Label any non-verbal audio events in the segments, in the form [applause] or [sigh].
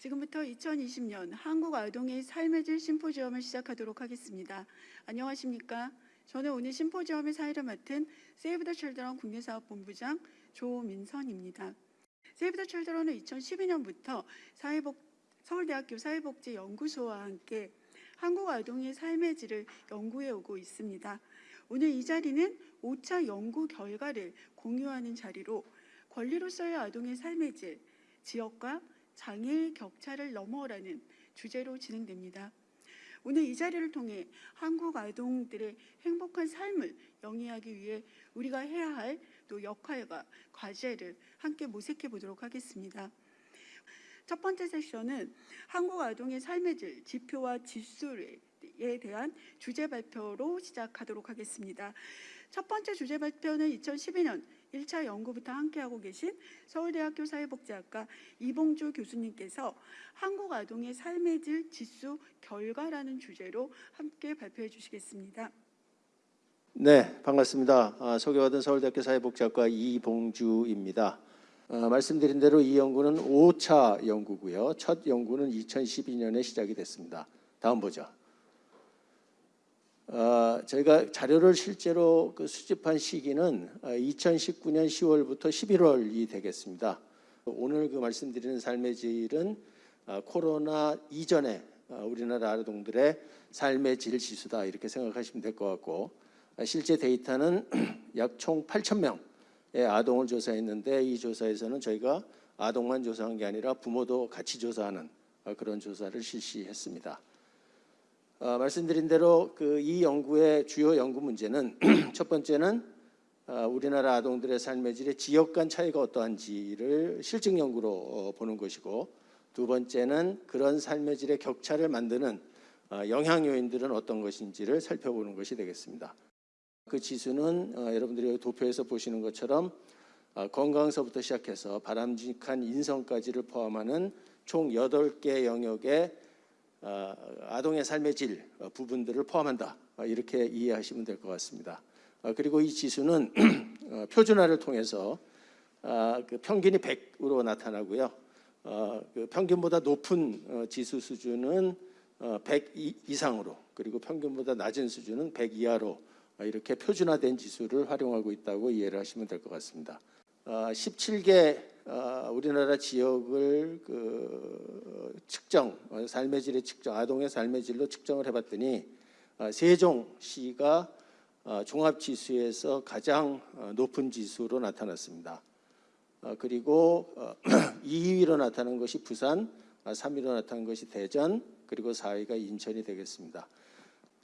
지금부터 2020년 한국 아동의 삶의 질 심포지엄을 시작하도록 하겠습니다. 안녕하십니까? 저는 오늘 심포지엄의 사회를 맡은 세이브 더 칠드런 국내사업본부장 조민선입니다. 세이브 더 칠드런은 2012년부터 사회복, 서울대학교 사회복지연구소와 함께 한국 아동의 삶의 질을 연구해 오고 있습니다. 오늘 이 자리는 5차 연구 결과를 공유하는 자리로 권리로서의 아동의 삶의 질, 지역과 장애의 격차를 넘어라는 주제로 진행됩니다. 오늘 이 자리를 통해 한국 아동들의 행복한 삶을 영위하기 위해 우리가 해야 할 또 역할과 과제를 함께 모색해 보도록 하겠습니다. 첫 번째 세션은 한국 아동의 삶의 질 지표와 지수에 대한 주제 발표로 시작하도록 하겠습니다. 첫 번째 주제 발표는 2012년 1차 연구부터 함께하고 계신 서울대학교 사회복지학과 이봉주 교수님께서 한국 아동의 삶의 질 지수 결과라는 주제로 함께 발표해 주시겠습니다. 네, 반갑습니다. 아, 소개받은 서울대학교 사회복지학과 이봉주입니다. 아, 말씀드린 대로 이 연구는 5차 연구고요. 첫 연구는 2012년에 시작이 됐습니다. 다음 보죠. 아, 저희가 자료를 실제로 그 수집한 시기는 2019년 10월부터 11월이 되겠습니다. 오늘 그 말씀드리는 삶의 질은 아, 코로나 이전에 아, 우리나라 아동들의 삶의 질 지수다 이렇게 생각하시면 될 것 같고 아, 실제 데이터는 [clears throat] 약 총 8천 명의 아동을 조사했는데 이 조사에서는 저희가 아동만 조사한 게 아니라 부모도 같이 조사하는 아, 그런 조사를 실시했습니다. 어, 말씀드린 대로 그 이 연구의 주요 연구 문제는 [clears throat] 첫 번째는 어, 우리나라 아동들의 삶의 질의 지역 간 차이가 어떠한지를 실증 연구로 어, 보는 것이고 두 번째는 그런 삶의 질의 격차를 만드는 어, 영향 요인들은 어떤 것인지를 살펴보는 것이 되겠습니다. 그 지수는 어, 여러분들이 도표에서 보시는 것처럼 어, 건강서부터 시작해서 바람직한 인성까지를 포함하는 총 8개 영역의 어, 아동의 삶의 질 어, 부분들을 포함한다. 어, 이렇게 이해하시면 될 것 같습니다. 어, 그리고 이 지수는 [clears throat] 어, 표준화를 통해서 아, 그 평균이 100으로 나타나고요. 어, 그 평균보다 높은 어, 지수 수준은 어, 100 이- 이상으로 그리고 평균보다 낮은 수준은 100 이하로 어, 이렇게 표준화된 지수를 활용하고 있다고 이해를 하시면 될 것 같습니다. 어, 17개 어, 우리나라 지역을 그 측정 어, 삶의 질의 측정 아동의 삶의 질로 측정을 해봤더니 어, 세종시가 어, 종합 지수에서 가장 어, 높은 지수로 나타났습니다. 어, 그리고 어, [clears throat] 2위로 나타난 것이 부산, 아, 3위로 나타난 것이 대전, 그리고 4위가 인천이 되겠습니다.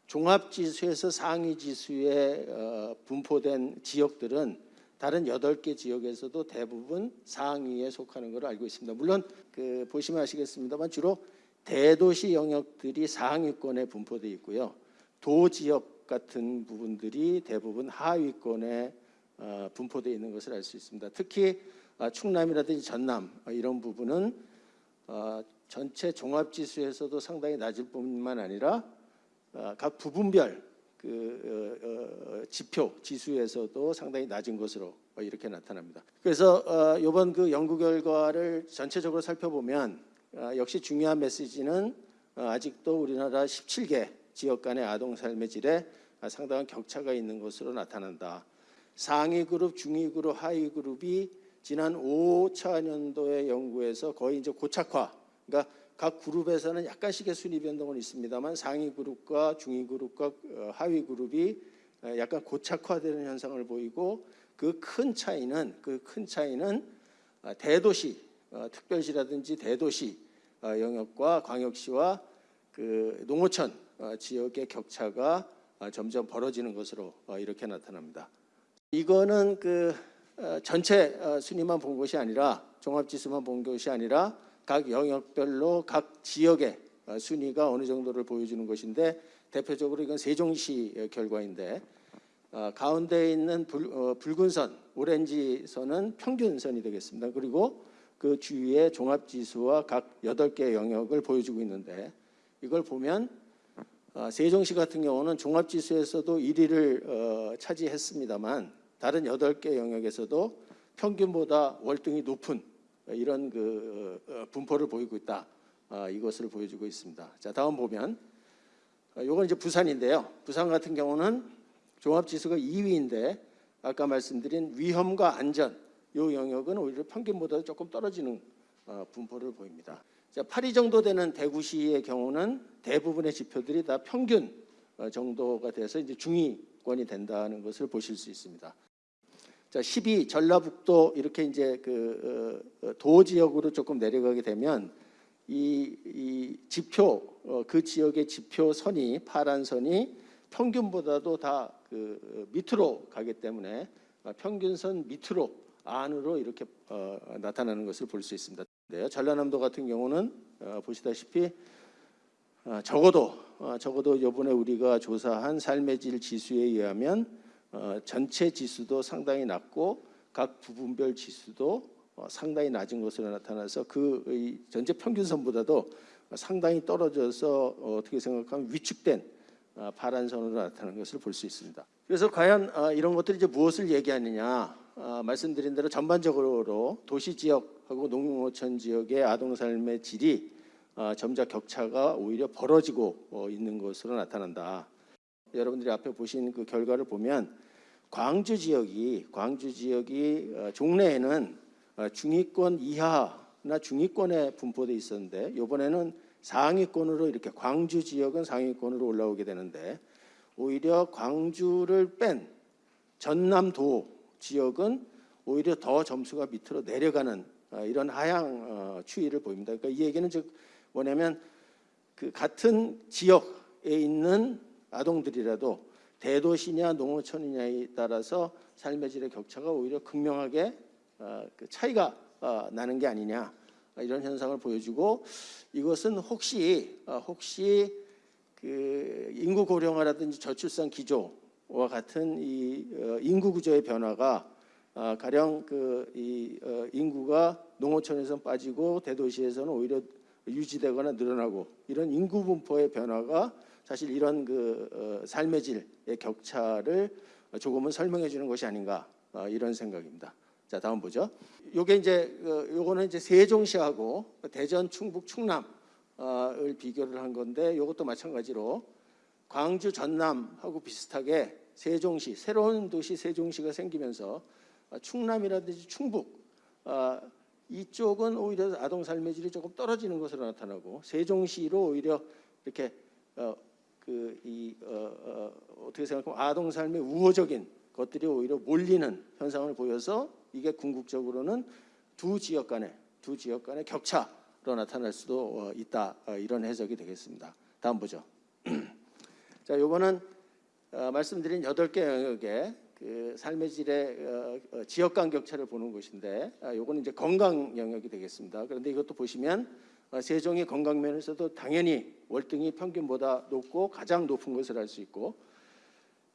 종합 지수에서 상위 지수에 어, 분포된 지역들은 다른 8개 지역에서도 대부분 상위에 속하는 것으로 알고 있습니다. 물론 그 보시면 아시겠습니다만 주로 대도시 영역들이 상위권에 분포되어 있고요. 도 지역 같은 부분들이 대부분 하위권에 어, 분포되어 있는 것을 알 수 있습니다. 특히 아, 충남이라든지 전남 어, 이런 부분은 어, 전체 종합 지수에서도 상당히 낮을 뿐만 아니라 어, 각 부분별 그 어, 어, 지표 지수에서도 상당히 낮은 것으로 어, 이렇게 나타납니다. 그래서 어, 이번 그 연구 결과를 전체적으로 살펴보면 어, 역시 중요한 메시지는 어, 아직도 우리나라 17개 지역 간의 아동 삶의 질에 아, 상당한 격차가 있는 것으로 나타난다. 상위 그룹, 중위 그룹, 하위 그룹이 지난 5차 년도의 연구에서 거의 이제 고착화. 그러니까 각 그룹에서는 약간씩의 순위 변동은 있습니다만 상위 그룹과 중위 그룹과 어, 하위 그룹이 어, 약간 고착화되는 현상을 보이고 그 큰 차이는 그 큰 차이는 어, 대도시 어, 특별시라든지 대도시 어, 영역과 광역시와 그 농어촌 어, 지역의 격차가 어, 점점 벌어지는 것으로 어, 이렇게 나타납니다. 이거는 그 어, 전체 어, 순위만 본 것이 아니라 종합지수만 본 것이 아니라 각 영역별로 각 지역의 어, 순위가 어느 정도를 보여주는 것인데 대표적으로 이건 세종시 의 결과인데 어, 가운데 있는 붉, 어, 붉은 선, 오렌지 선은 평균선이 되겠습니다. 그리고 그 주위의 종합지수와 각 8개 영역을 보여주고 있는데 이걸 보면 어, 세종시 같은 경우는 종합지수에서도 1위를 어, 차지했습니다만 다른 8개 영역에서도 평균보다 월등히 높은 이런 그 어, 분포를 보이고 있다. 아, 이것을 보여주고 있습니다. 자 다음 보면 어, 요건 이제 부산인데요. 부산 같은 경우는 종합지수가 2위인데 아까 말씀드린 위험과 안전 요 영역은 오히려 평균보다 조금 떨어지는 어, 분포를 보입니다. 자, 8위 정도 되는 대구시의 경우는 대부분의 지표들이 다 평균 어, 정도가 돼서 이제 중위권이 된다는 것을 보실 수 있습니다. 자, 10위 전라북도 이렇게 이제 그 어, 어, 도 지역으로 조금 내려가게 되면 이, 이 지표 어, 그 지역의 지표 선이 파란 선이 평균보다도 다 그 밑으로 가기 때문에 어, 평균선 밑으로 안으로 이렇게 어, 나타나는 것을 볼 수 있습니다. 네, 전라남도 같은 경우는 어, 보시다시피 어, 적어도 어, 적어도 이번에 우리가 조사한 삶의 질 지수에 의하면 어, 전체 지수도 상당히 낮고 각 부분별 지수도 어, 상당히 낮은 것으로 나타나서 그이 전체 평균선보다도 상당히 떨어져서 어, 어떻게 생각하면 위축된 어, 파란 선으로 나타나는 것을 볼 수 있습니다. 그래서 과연 어, 이런 것들이 이제 무엇을 얘기하느냐? 어, 말씀드린 대로 전반적으로 도시 지역하고 농촌 지역의 아동 삶의 질이 어, 점차 격차가 오히려 벌어지고 어, 있는 것으로 나타난다. 여러분들이 앞에 보신 그 결과를 보면 광주 지역이 광주 지역이 어, 종래에는 어, 중위권 이하나 중위권에 분포돼 있었는데 이번에는 상위권으로 이렇게 광주 지역은 상위권으로 올라오게 되는데 오히려 광주를 뺀 전남도 지역은 오히려 더 점수가 밑으로 내려가는 어, 이런 하향 어, 추이를 보입니다. 그러니까 이 얘기는 즉 뭐냐면 그 같은 지역에 있는 아동들이라도 대도시냐 농어촌이냐에 따라서 삶의 질의 격차가 오히려 극명하게 어, 그 차이가 어, 나는 게 아니냐 어, 이런 현상을 보여주고 이것은 혹시 어, 혹시 그 인구 고령화라든지 저출산 기조와 같은 이 어, 인구 구조의 변화가 어, 가령 그이 어, 인구가 농어촌에서 빠지고 대도시에서는 오히려 유지되거나 늘어나고 이런 인구 분포의 변화가 사실 이런 그 어, 삶의 질의 격차를 조금은 설명해 주는 것이 아닌가 어, 이런 생각입니다. 자 다음 보죠. 요게 이제 어, 요거는 이제 세종시하고 대전, 충북, 충남을 비교를 한 건데 요것도 마찬가지로 광주, 전남하고 비슷하게 세종시 새로운 도시 세종시가 생기면서 어, 충남이라든지 충북 어, 이쪽은 오히려 아동 삶의 질이 조금 떨어지는 것으로 나타나고 세종시로 오히려 이렇게 어, 그이 어, 어, 어 떻게 생각하면 아동 삶의 우호적인 것들이 오히려 몰리는 현상을 보여서 이게 궁극적으로는 두 지역 간의 두 지역 간의 격차로 나타날 수도 어, 있다 어, 이런 해석이 되겠습니다. 다음 보죠. [clears throat] 자, 요거는 어, 말씀드린 여덟 개 영역의 그 삶의 질의 어, 어, 지역 간 격차를 보는 것인데 아, 요거는 이제 건강 영역이 되겠습니다. 그런데 이것도 보시면 어, 세종이 건강 면에서도 당연히 월등히 평균보다 높고 가장 높은 것을 알 수 있고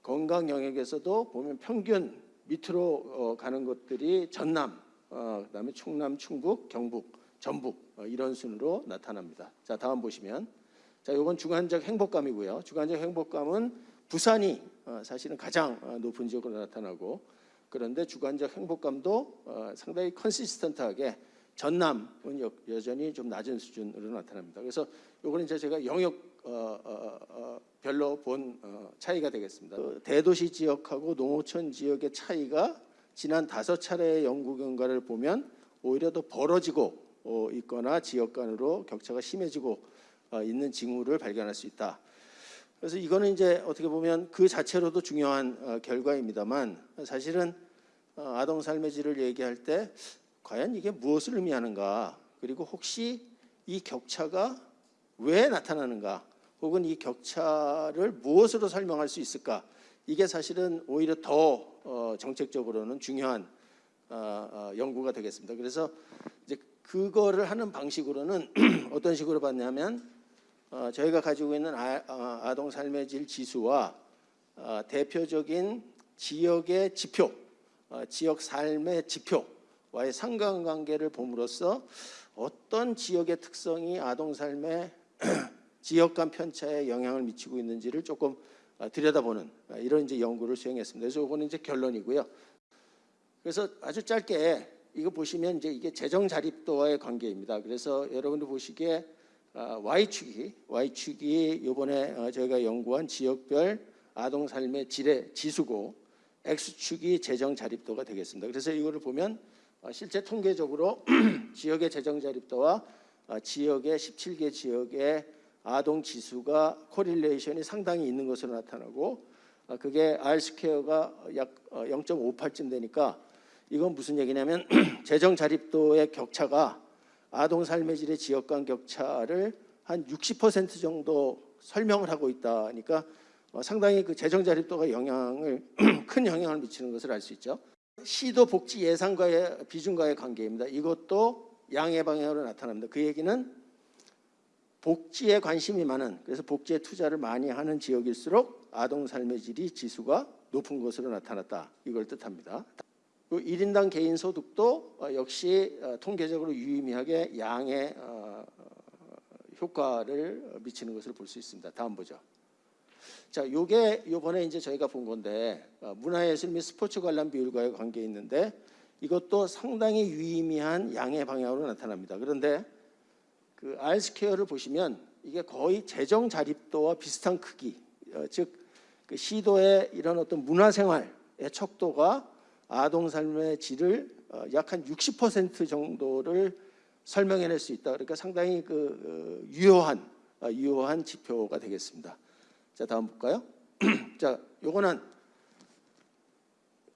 건강 영역에서도 보면 평균 밑으로 어, 가는 것들이 전남, 어, 그다음에 충남, 충북, 경북, 전북 어, 이런 순으로 나타납니다. 자 다음 보시면 자 이건 주관적 행복감이고요. 주관적 행복감은 부산이 어, 사실은 가장 어, 높은 지역으로 나타나고 그런데 주관적 행복감도 어, 상당히 컨시스턴트하게 전남은 여, 여전히 좀 낮은 수준으로 나타납니다. 그래서 요거는 이제 제가 영역 어, 어, 어, 별로 본 어, 차이가 되겠습니다. 그 대도시 지역하고 농어촌 지역의 차이가 지난 다섯 차례의 연구 결과를 보면 오히려 더 벌어지고 어, 있거나 지역 간으로 격차가 심해지고 어, 있는 징후를 발견할 수 있다. 그래서 이거는 이제 어떻게 보면 그 자체로도 중요한 어, 결과입니다만 사실은 어, 아동 삶의 질을 얘기할 때 과연 이게 무엇을 의미하는가? 그리고 혹시 이 격차가 왜 나타나는가? 혹은 이 격차를 무엇으로 설명할 수 있을까? 이게 사실은 오히려 더 어, 정책적으로는 중요한 어, 어, 연구가 되겠습니다. 그래서 이제 그거를 하는 방식으로는 [clears throat] 어떤 식으로 봤냐면 어, 저희가 가지고 있는 아, 어, 아동 삶의 질 지수와 어, 대표적인 지역의 지표, 어, 지역 삶의 지표 와의 상관관계를 봄으로써 어떤 지역의 특성이 아동 삶의 [clears throat] 지역 간 편차에 영향을 미치고 있는지를 조금 어, 들여다보는 어, 이런 이제 연구를 수행했습니다. 그래서 이거는 이제 결론이고요. 그래서 아주 짧게 이거 보시면 이제 이게 재정 자립도와의 관계입니다. 그래서 여러분들 보시기에 아, Y축이 Y축이 이번에 어, 저희가 연구한 지역별 아동 삶의 질의 지수고 X축이 재정 자립도가 되겠습니다. 그래서 이거를 보면 어, 실제 통계적으로 [clears throat] 지역의 재정 자립도와 어, 지역의 17개 지역의 아동 지수가 correlation이 상당히 있는 것으로 나타나고 어, 그게 R 스퀘어가 약 0.58쯤 되니까 이건 무슨 얘기냐면 [clears throat] 재정 자립도의 격차가 아동 삶의 질의 지역 간 격차를 한 60% 정도 설명을 하고 있다니까 어, 상당히 그 재정 자립도가 영향을 [clears throat] 큰 영향을 미치는 것을 알 수 있죠. 시도 복지 예산과의 비중과의 관계입니다. 이것도 양의 방향으로 나타납니다. 그 얘기는 복지에 관심이 많은 그래서 복지에 투자를 많이 하는 지역일수록 아동 삶의 질이 지수가 높은 것으로 나타났다. 이걸 뜻합니다. 그 1인당 개인 소득도 어, 역시 어, 통계적으로 유의미하게 양의 어, 효과를 미치는 것을 볼 수 있습니다. 다음 보죠. 자, 요게 요번에 이제 저희가 본 건데 문화예술 및 스포츠 관람 비율과의 관계 있는데 이것도 상당히 유의미한 양의 방향으로 나타납니다. 그런데 그 R 스퀘어를 보시면 이게 거의 재정 자립도와 비슷한 크기, 어, 즉 그 시도의 이런 어떤 문화생활의 척도가 아동 삶의 질을 어, 약 한 60% 정도를 설명해낼 수 있다. 그러니까 상당히 그 어, 유효한 어, 유효한 지표가 되겠습니다. 자 다음 볼까요? [clears throat] 자 요거는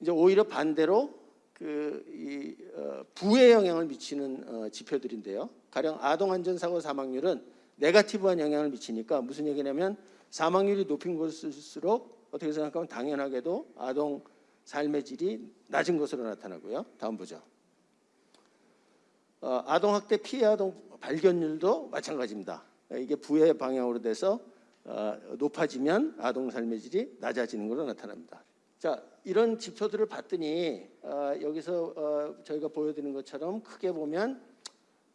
이제 오히려 반대로 그이 어, 부에 영향을 미치는 어, 지표들인데요. 가령 아동 안전사고 사망률은 네가티브한 영향을 미치니까 무슨 얘기냐면 사망률이 높은 곳일수록 어떻게 생각하면 당연하게도 아동 삶의 질이 낮은 것으로 나타나고요. 다음 보죠. 어, 아동학대 피해 아동 발견율도 마찬가지입니다. 이게 부의 방향으로 돼서 어, 높아지면 아동 삶의 질이 낮아지는 것으로 나타납니다. 자, 이런 지표들을 봤더니 어, 여기서 어, 저희가 보여드리는 것처럼 크게 보면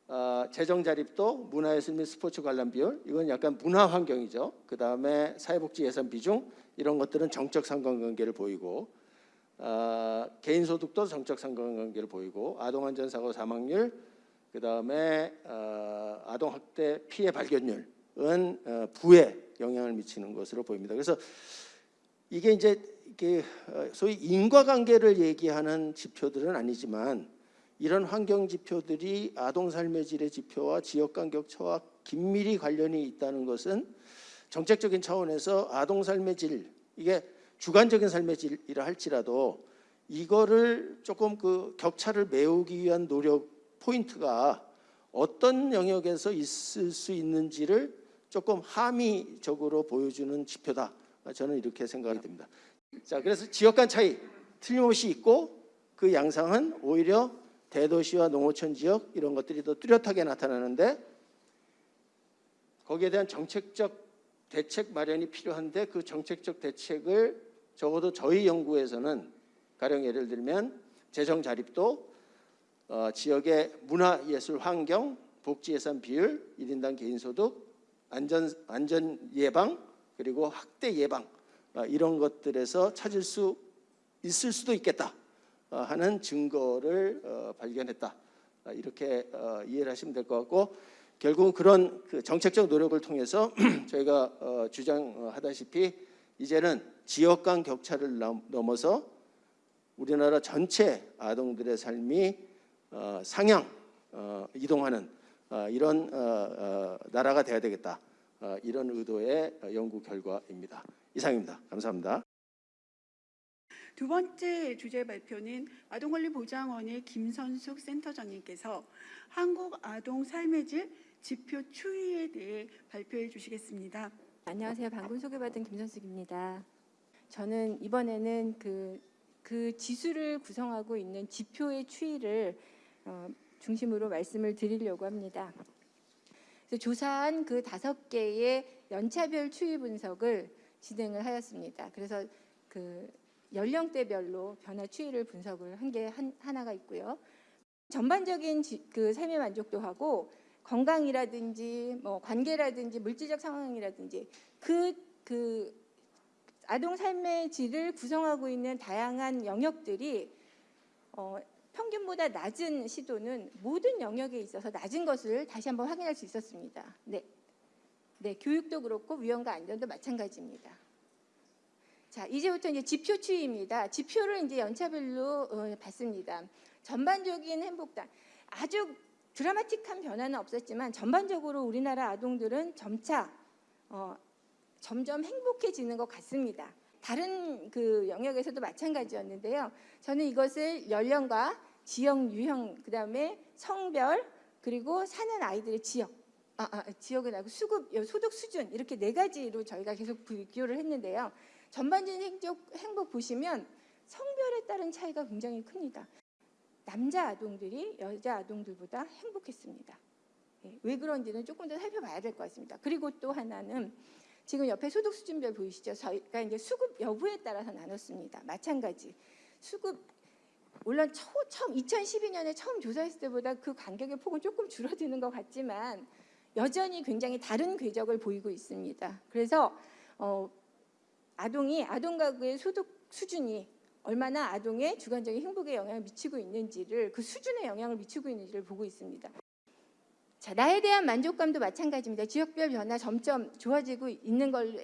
어, 재정 자립도, 문화예술 및 스포츠 관람 비율 이건 약간 문화 환경이죠. 그 다음에 사회복지 예산 비중 이런 것들은 정적 상관관계를 보이고 어, 개인 소득도 정적 상관관계를 보이고 아동 안전 사고 사망률 그 다음에 어, 아동 학대 피해 발견율은 어, 부에 영향을 미치는 것으로 보입니다. 그래서 이게 이제 어, 소위 인과관계를 얘기하는 지표들은 아니지만 이런 환경 지표들이 아동 삶의 질의 지표와 지역 간 격차와 긴밀히 관련이 있다는 것은 정책적인 차원에서 아동 삶의 질 이게 주관적인 삶의 질이라 할지라도 이거를 조금 그 격차를 메우기 위한 노력 포인트가 어떤 영역에서 있을 수 있는지를 조금 함의적으로 보여주는 지표다. 저는 이렇게 생각이 듭니다. 자, 그래서 지역 간 차이 틀림없이 있고 그 양상은 오히려 대도시와 농어촌 지역 이런 것들이 더 뚜렷하게 나타나는데 거기에 대한 정책적 대책 마련이 필요한데 그 정책적 대책을 적어도 저희 연구에서는 가령 예를 들면 재정 자립도 어, 지역의 문화 예술 환경 복지 예산 비율 1인당 개인 소득 안전 안전 예방 그리고 학대 예방 어, 이런 것들에서 찾을 수 있을 수도 있겠다 어, 하는 증거를 어, 발견했다. 이렇게 이해를 하시면 될 것 같고 결국은 그런 그 정책적 노력을 통해서 [clears throat] 저희가 주장하다시피 이제는 지역 간 격차를 넘어서 우리나라 전체 아동들의 삶이 상향 이동하는 이런 나라가 돼야 되겠다 이런 의도의 연구 결과입니다. 이상입니다. 감사합니다. 두 번째 주제 발표는 아동권리보장원의 김선숙 센터장님께서 한국 아동 삶의 질 지표 추이에 대해 발표해 주시겠습니다. 안녕하세요. 방금 소개받은 김선숙입니다. 저는 이번에는 그, 그 지수를 구성하고 있는 지표의 추이를 어, 중심으로 말씀을 드리려고 합니다. 조사한 그 다섯 개의 연차별 추이 분석을 진행을 하였습니다. 그래서 그 연령대별로 변화 추이를 분석을 한 게 하나가 있고요. 전반적인 지, 그 삶의 만족도하고 건강이라든지 뭐 관계라든지 물질적 상황이라든지 그, 그 아동 삶의 질을 구성하고 있는 다양한 영역들이 어, 평균보다 낮은 시도는 모든 영역에 있어서 낮은 것을 다시 한번 확인할 수 있었습니다. 네, 네, 교육도 그렇고 위험과 안전도 마찬가지입니다. 자, 이제부터 이제 지표 추이입니다. 지표를 이제 연차별로 어, 봤습니다. 전반적인 행복단 아주 드라마틱한 변화는 없었지만 전반적으로 우리나라 아동들은 점차 어, 점점 행복해지는 것 같습니다. 다른 그 영역에서도 마찬가지였는데요. 저는 이것을 연령과 지역 유형 그다음에 성별 그리고 사는 아이들의 지역 아, 아, 지역은 아니고 수급 소득 수준 이렇게 네 가지로 저희가 계속 비교를 했는데요. 전반적인 행복, 행복 보시면 성별에 따른 차이가 굉장히 큽니다. 남자 아동들이 여자 아동들보다 행복했습니다. 예, 왜 그런지는 조금 더 살펴봐야 될 것 같습니다. 그리고 또 하나는 지금 옆에 소득 수준별 보이시죠? 저희가 이제 수급 여부에 따라서 나눴습니다. 마찬가지 수급 물론 초, 처음 2012년에 처음 조사했을 때보다 그 간격의 폭은 조금 줄어드는 것 같지만 여전히 굉장히 다른 궤적을 보이고 있습니다. 그래서 어, 아동이 아동 가구의 소득 수준이 얼마나 아동의 주관적인 행복에 영향을 미치고 있는지를 그 수준에 영향을 미치고 있는지를 보고 있습니다. 자, 나에 대한 만족감도 마찬가지입니다. 지역별 변화 점점 좋아지고 있는 걸로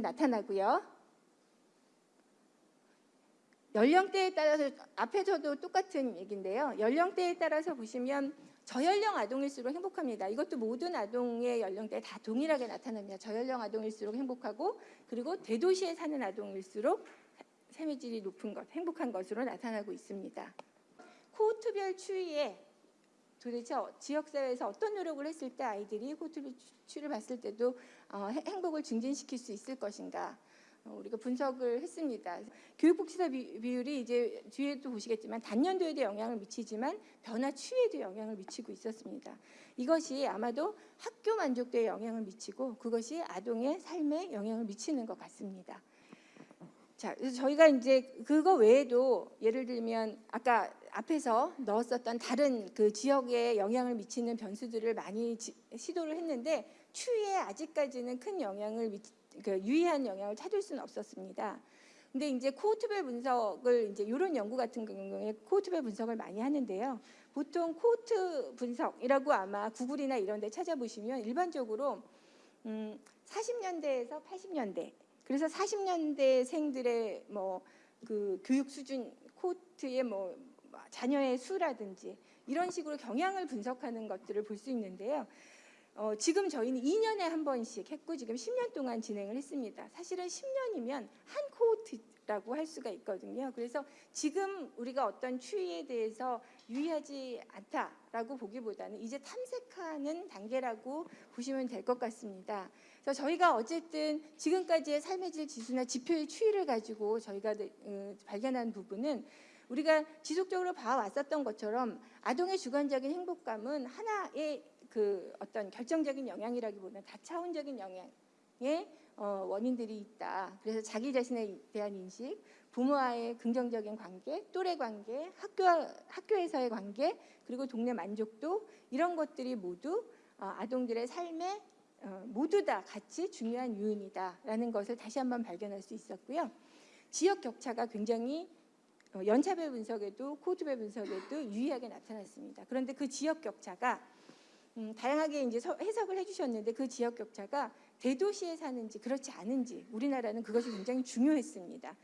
나타나고요. 연령대에 따라서 앞에서도 똑같은 얘기인데요. 연령대에 따라서 보시면 저연령 아동일수록 행복합니다. 이것도 모든 아동의 연령대에 다 동일하게 나타납니다. 저연령 아동일수록 행복하고 그리고 대도시에 사는 아동일수록 삶의 질이 높은 것, 행복한 것으로 나타나고 있습니다. 코호트별 추이에 도대체 어- 지역사회에서 어떤 노력을 했을 때 아이들이 추이를 봤을 때도 어, 해- 행복을 증진시킬 수 있을 것인가 어, 우리가 분석을 했습니다. 교육복지사 비- 비율이 이제 뒤에도 보시겠지만 단년도에도 영향을 미치지만 변화 추이에도 영향을 미치고 있었습니다. 이것이 아마도 학교 만족도에 영향을 미치고 그것이 아동의 삶에 영향을 미치는 것 같습니다. 자, 그래서 저희가 이제 그거 외에도 예를 들면 아까 앞에서 넣었었던 다른 그 지역에 영향을 미치는 변수들을 많이 지- 시도를 했는데 추위에 아직까지는 큰 영향을 미, 그 유의한 영향을 찾을 수는 없었습니다. 근데 이제 코호트별 분석을 이제 이런 연구 같은 경우에 코호트별 분석을 많이 하는데요. 보통 코호트 분석이라고 아마 구글이나 이런 데 찾아보시면 일반적으로 음, 40년대에서 80년대 그래서 40년대 생들의 뭐 그 교육 수준 코트의 뭐 자녀의 수라든지 이런 식으로 경향을 분석하는 것들을 볼 수 있는데요. 어, 지금 저희는 2년에 한 번씩 했고 지금 10년 동안 진행을 했습니다. 사실은 10년이면 한 코호트라고 할 수가 있거든요. 그래서 지금 우리가 어떤 추이에 대해서 유의하지 않다라고 보기보다는 이제 탐색하는 단계라고 보시면 될 것 같습니다. 저희가 어쨌든 지금까지의 삶의 질 지수나 지표의 추이를 가지고 저희가 어, 발견한 부분은 우리가 지속적으로 봐왔었던 것처럼 아동의 주관적인 행복감은 하나의 그 어떤 결정적인 영향이라기보다는 다차원적인 영향의 어, 원인들이 있다. 그래서 자기 자신에 대한 인식, 부모와의 긍정적인 관계, 또래 관계, 학교 학교에서의 관계, 그리고 동네 만족도 이런 것들이 모두 어, 아동들의 어, 모두 다 같이 중요한 요인이다라는 것을 다시 한번 발견할 수 있었고요. 지역 격차가 굉장히 어, 연차별 분석에도 코드별 분석에도 유의하게 나타났습니다. 그런데 그 지역 격차가 음, 다양하게 이제 서- 해석을 해주셨는데 그 지역 격차가 대도시에 사는지 그렇지 않은지 우리나라는 그것이 굉장히 중요했습니다.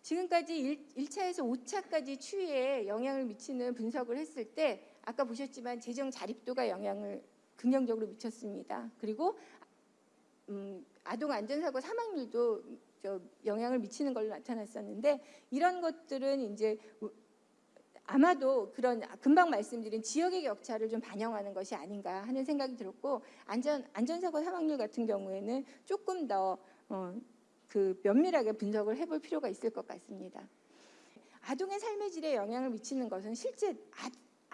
지금까지 1, 1차에서 5차까지 추이에 영향을 미치는 분석을 했을 때 아까 보셨지만 재정 자립도가 영향을 긍정적으로 미쳤습니다. 그리고 음, 아동 안전사고 사망률도 저 영향을 미치는 걸로 나타났었는데 이런 것들은 이제 우- 아마도 그런 금방 말씀드린 지역의 격차를 좀 반영하는 것이 아닌가 하는 생각이 들었고 안전 안전사고 사망률 같은 경우에는 조금 더 어, 그 면밀하게 분석을 해볼 필요가 있을 것 같습니다. 아동의 삶의 질에 영향을 미치는 것은 실제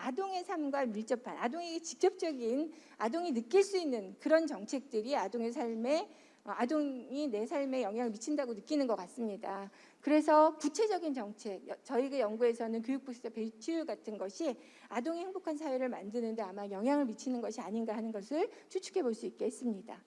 아, 아동의 삶과 밀접한 아동에게 직접적인 아동이 느낄 수 있는 그런 정책들이 아동의 삶에 어, 아동이 내 삶에 영향을 미친다고 느끼는 것 같습니다. 그래서 구체적인 정책, 여- 저희가 연구에서는 교육부시자 배치율 같은 것이 아동의 행복한 사회를 만드는 데 아마 영향을 미치는 것이 아닌가 하는 것을 추측해 볼 수 있게 했습니다.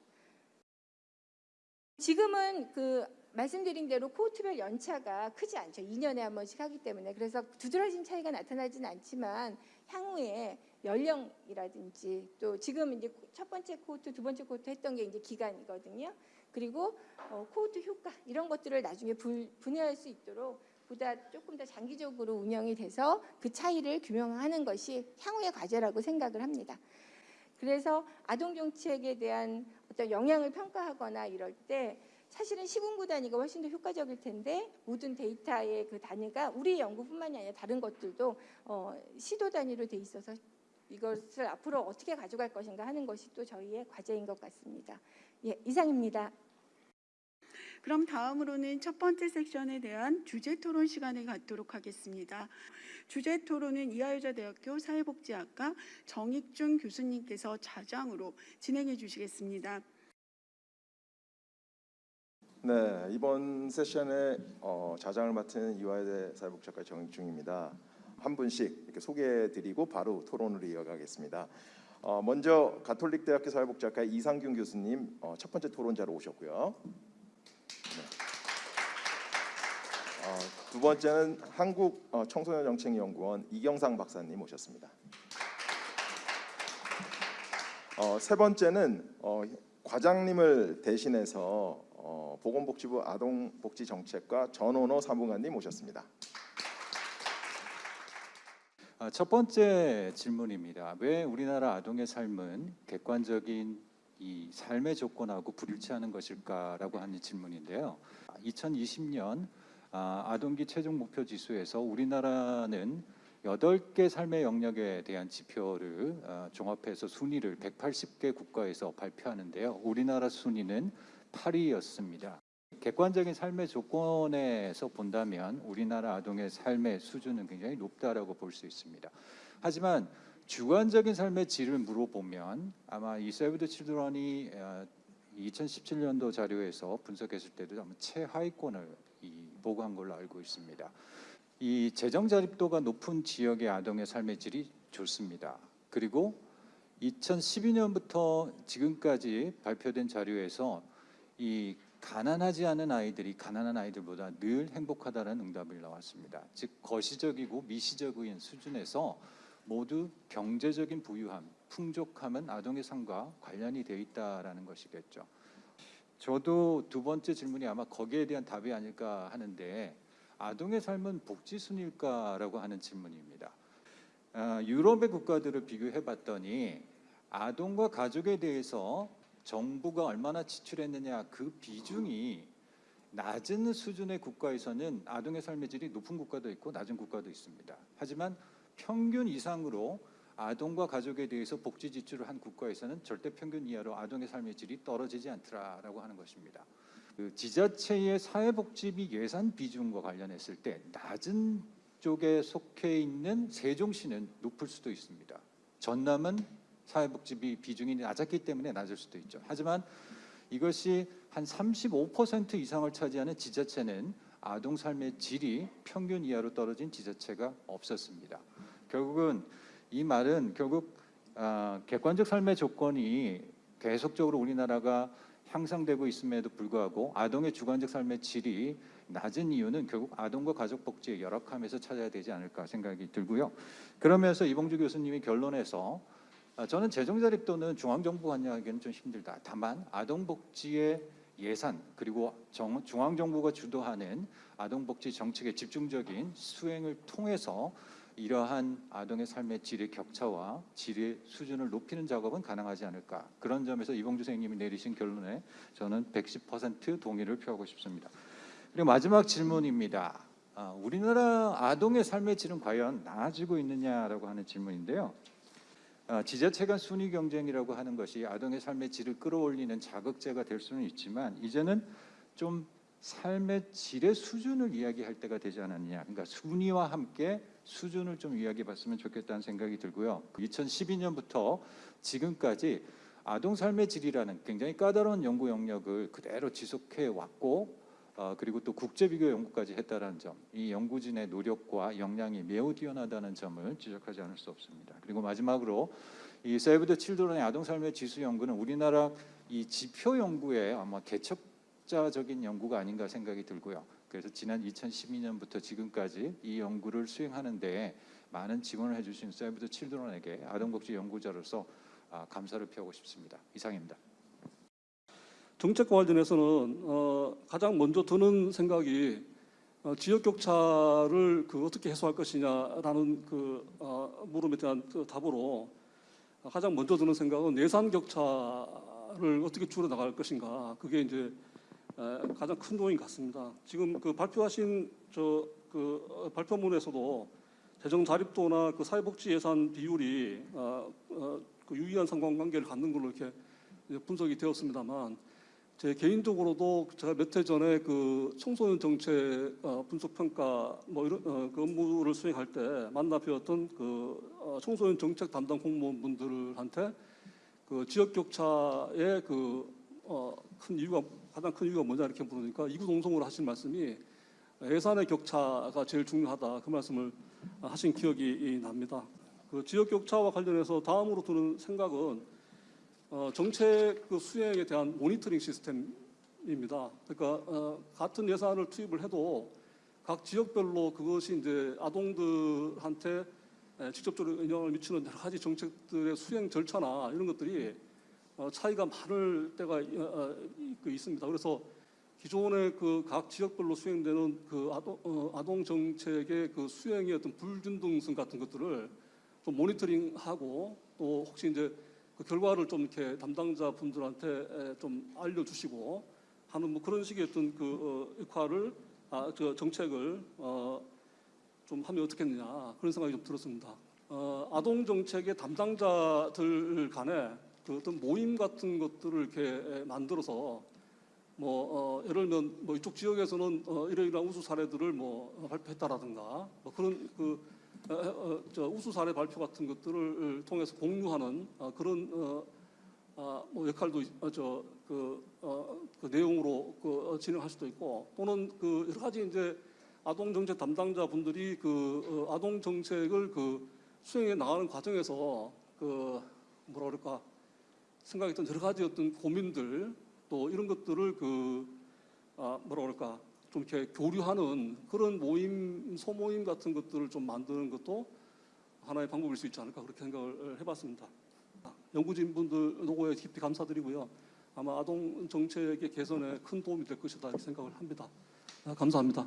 지금은 그 말씀드린 대로 코호트별 연차가 크지 않죠. 2년에 한 번씩 하기 때문에 그래서 두드러진 차이가 나타나진 않지만 향후에 연령이라든지 또 지금 이제 첫 번째 코호트, 두 번째 코호트 했던 게 이제 기간이거든요. 그리고 어, 코호트 효과 이런 것들을 나중에 분, 분해할 수 있도록 보다 조금 더 장기적으로 운영이 돼서 그 차이를 규명하는 것이 향후의 과제라고 생각을 합니다. 그래서 아동 정책에 대한 어떤 영향을 평가하거나 이럴 때 사실은 시군구 단위가 훨씬 더 효과적일 텐데 모든 데이터의 그 단위가 우리 연구뿐만이 아니라 다른 것들도 어, 시도 단위로 돼 있어서 이것을 앞으로 어떻게 가져갈 것인가 하는 것이 또 저희의 과제인 것 같습니다. 예, 이상입니다. 그럼 다음으로는 첫 번째 섹션에 대한 주제 토론 시간을 갖도록 하겠습니다. 주제 토론은 이하여자대학교 사회복지학과 정익준 교수님께서 자장으로 진행해 주시겠습니다. 네, 이번 세션에 어, 자장을 맡은 이화여대 사회복지학과 정익중입니다. 한 분씩 이렇게 소개해드리고 바로 토론을 이어가겠습니다. 어, 먼저 가톨릭대학교 사회복지학과 이상균 교수님 어, 첫 번째 토론자로 오셨고요. 네. 어, 두 번째는 한국 어, 청소년 정책 연구원 이경상 박사님 오셨습니다. 어, 세 번째는 어, 과장님을 대신해서 어, 보건복지부 아동복지정책과 전원호 사무관님 오셨습니다. 아, 첫 번째 질문입니다. 왜 우리나라 아동의 삶은 객관적인 이 삶의 조건하고 불일치하는 것일까라고 하는 질문인데요. 2020년 아, 아동기 최종 목표 지수에서 우리나라는 8개 삶의 영역에 대한 지표를 아, 종합해서 순위를 180개 국가에서 발표하는데요. 우리나라 순위는 8위였습니다. 객관적인 삶의 조건에서 본다면 우리나라 아동의 삶의 수준은 굉장히 높다라고 볼 수 있습니다. 하지만 주관적인 삶의 질을 물어보면 아마 이 세브 더 칠드런이 2017년도 자료에서 분석했을 때도 아마 최하위권을 이 보고한 걸로 알고 있습니다. 이 재정 자립도가 높은 지역의 아동의 삶의 질이 좋습니다. 그리고 2012년부터 지금까지 발표된 자료에서 이 가난하지 않은 아이들이 가난한 아이들보다 늘 행복하다는 응답을 나왔습니다. 즉 거시적이고 미시적인 수준에서 모두 경제적인 부유함, 풍족함은 아동의 삶과 관련이 되어 있다라는 것이겠죠. 저도 두 번째 질문이 아마 거기에 대한 답이 아닐까 하는데 아동의 삶은 복지 순일까라고 하는 질문입니다. 아, 유럽의 국가들을 비교해 봤더니 아동과 가족에 대해서 정부가 얼마나 지출했느냐 그 비중이 낮은 수준의 국가에서는 아동의 삶의 질이 높은 국가도 있고 낮은 국가도 있습니다. 하지만 평균 이상으로 아동과 가족에 대해서 복지 지출을 한 국가에서는 절대 평균 이하로 아동의 삶의 질이 떨어지지 않더라라고 하는 것입니다. 그 지자체의 사회복지비 예산 비중과 관련했을 때 낮은 쪽에 속해 있는 세종시는 높을 수도 있습니다. 전남은 사회복지비 비중이 낮았기 때문에 낮을 수도 있죠. 하지만 이것이 한 35% 이상을 차지하는 지자체는 아동 삶의 질이 평균 이하로 떨어진 지자체가 없었습니다. 결국은 이 말은 결국 아, 객관적 삶의 조건이 계속적으로 우리나라가 향상되고 있음에도 불구하고 아동의 주관적 삶의 질이 낮은 이유는 결국 아동과 가족 복지의 열악함에서 찾아야 되지 않을까 생각이 들고요. 그러면서 이봉주 교수님이 결론에서 아, 저는 재정 자립도는 중앙 정부 관여하기는 좀 힘들다. 다만 아동 복지의 예산 그리고 정, 중앙 정부가 주도하는 아동 복지 정책의 집중적인 수행을 통해서 이러한 아동의 삶의 질의 격차와 질의 수준을 높이는 작업은 가능하지 않을까 그런 점에서 이봉주 선생님이 내리신 결론에 저는 110% 동의를 표하고 싶습니다. 그리고 마지막 질문입니다. 아, 우리나라 아동의 삶의 질은 과연 나아지고 있느냐라고 하는 질문인데요. 아, 지자체 간 순위 경쟁이라고 하는 것이 아동의 삶의 질을 끌어올리는 자극제가 될 수는 있지만 이제는 좀 삶의 질의 수준을 이야기할 때가 되지 않았냐. 그러니까 순위와 함께 수준을 좀 이야기해 봤으면 좋겠다는 생각이 들고요. 2012년부터 지금까지 아동 삶의 질이라는 굉장히 까다로운 연구 영역을 그대로 지속해 왔고 어, 그리고 또 국제 비교 연구까지 했다는 점, 이 연구진의 노력과 역량이 매우 뛰어나다는 점을 지적하지 않을 수 없습니다. 그리고 마지막으로 이 세이브 더 칠드런의 아동 삶의 지수 연구는 우리나라 이 지표 연구의 아마 개척 숫자적인 연구가 아닌가 생각이 들고요. 그래서 지난 2012년부터 지금까지 이 연구를 수행하는 데 많은 지원을 해주신 세이브 더 칠드런에게 아동복지 연구자로서 아, 감사를 표하고 싶습니다. 이상입니다. 정책과 관련해서는 어, 가장 먼저 드는 생각이 어, 지역 격차를 그 어떻게 해소할 것이냐라는 그 어, 물음에 대한 그 답으로 가장 먼저 드는 생각은 예산 격차를 어떻게 줄여 나갈 것인가 그게 이제 에, 가장 큰 요인 같습니다. 지금 그 발표하신 저그 어, 발표문에서도 재정 자립도나 그 사회복지 예산 비율이 어, 어, 그 유의한 상관관계를 갖는 걸로 이렇게 분석이 되었습니다만 제 개인적으로도 제가 몇 해 전에 그 청소년 정책 어, 분석 평가 뭐 이런 어, 그 업무를 수행할 때 만나 뵈었던 그 어, 청소년 정책 담당 공무원분들한테 그 지역 격차의 그어큰 이유가 가장 큰 이유가 뭐냐 이렇게 물으니까 이구 동성으로 하신 말씀이 예산의 격차가 제일 중요하다 그 말씀을 하신 기억이 납니다. 그 지역 격차와 관련해서 다음으로 드는 생각은 어, 정책 그 수행에 대한 모니터링 시스템입니다. 그러니까 어, 같은 예산을 투입을 해도 각 지역별로 그것이 이제 아동들한테 에, 직접적으로 영향을 미치는 여러 가지 정책들의 수행 절차나 이런 것들이 어, 차이가 많을 때가 어, 어, 이- 그 있습니다. 그래서 기존의 그 각 지역별로 수행되는 그 아동, 어, 아동 정책의 그 수행의 어떤 불균등성 같은 것들을 좀 모니터링하고 또 혹시 이제 그 결과를 좀 이렇게 담당자 분들한테 에, 좀 알려주시고 하는 뭐 그런 식의 어떤 그 어, 역할을 아, 저 정책을 어, 좀 하면 어떻겠느냐 그런 생각이 좀 들었습니다. 어, 아동 정책의 담당자들 간에 그 어떤 모임 같은 것들을 이렇게 에, 만들어서 뭐 어, 예를 들면 뭐 이쪽 지역에서는 어, 이러이러한 우수 사례들을 뭐 어, 발표했다라든가 뭐 그런 그 우수 사례 발표 같은 것들을 통해서 공유하는 어, 그런 어, 아, 뭐 역할도 어, 저그 어, 그 내용으로 그 어, 진행할 수도 있고 또는 그 여러 가지 이제 아동 정책 담당자 분들이 그 어, 아동 정책을 그 수행해 나가는 과정에서 그 뭐라 그럴까 생각했던 여러 가지 어떤 고민들 또 이런 것들을 그 아, 뭐라 그럴까 좀 이렇게 교류하는 그런 모임 소모임 같은 것들을 좀 만드는 것도 하나의 방법일 수 있지 않을까 그렇게 생각을 해봤습니다. 연구진 분들 노고에 깊이 감사드리고요. 아마 아동 정책의 개선에 큰 도움이 될 것이다 이렇게 생각을 합니다. 아, 감사합니다.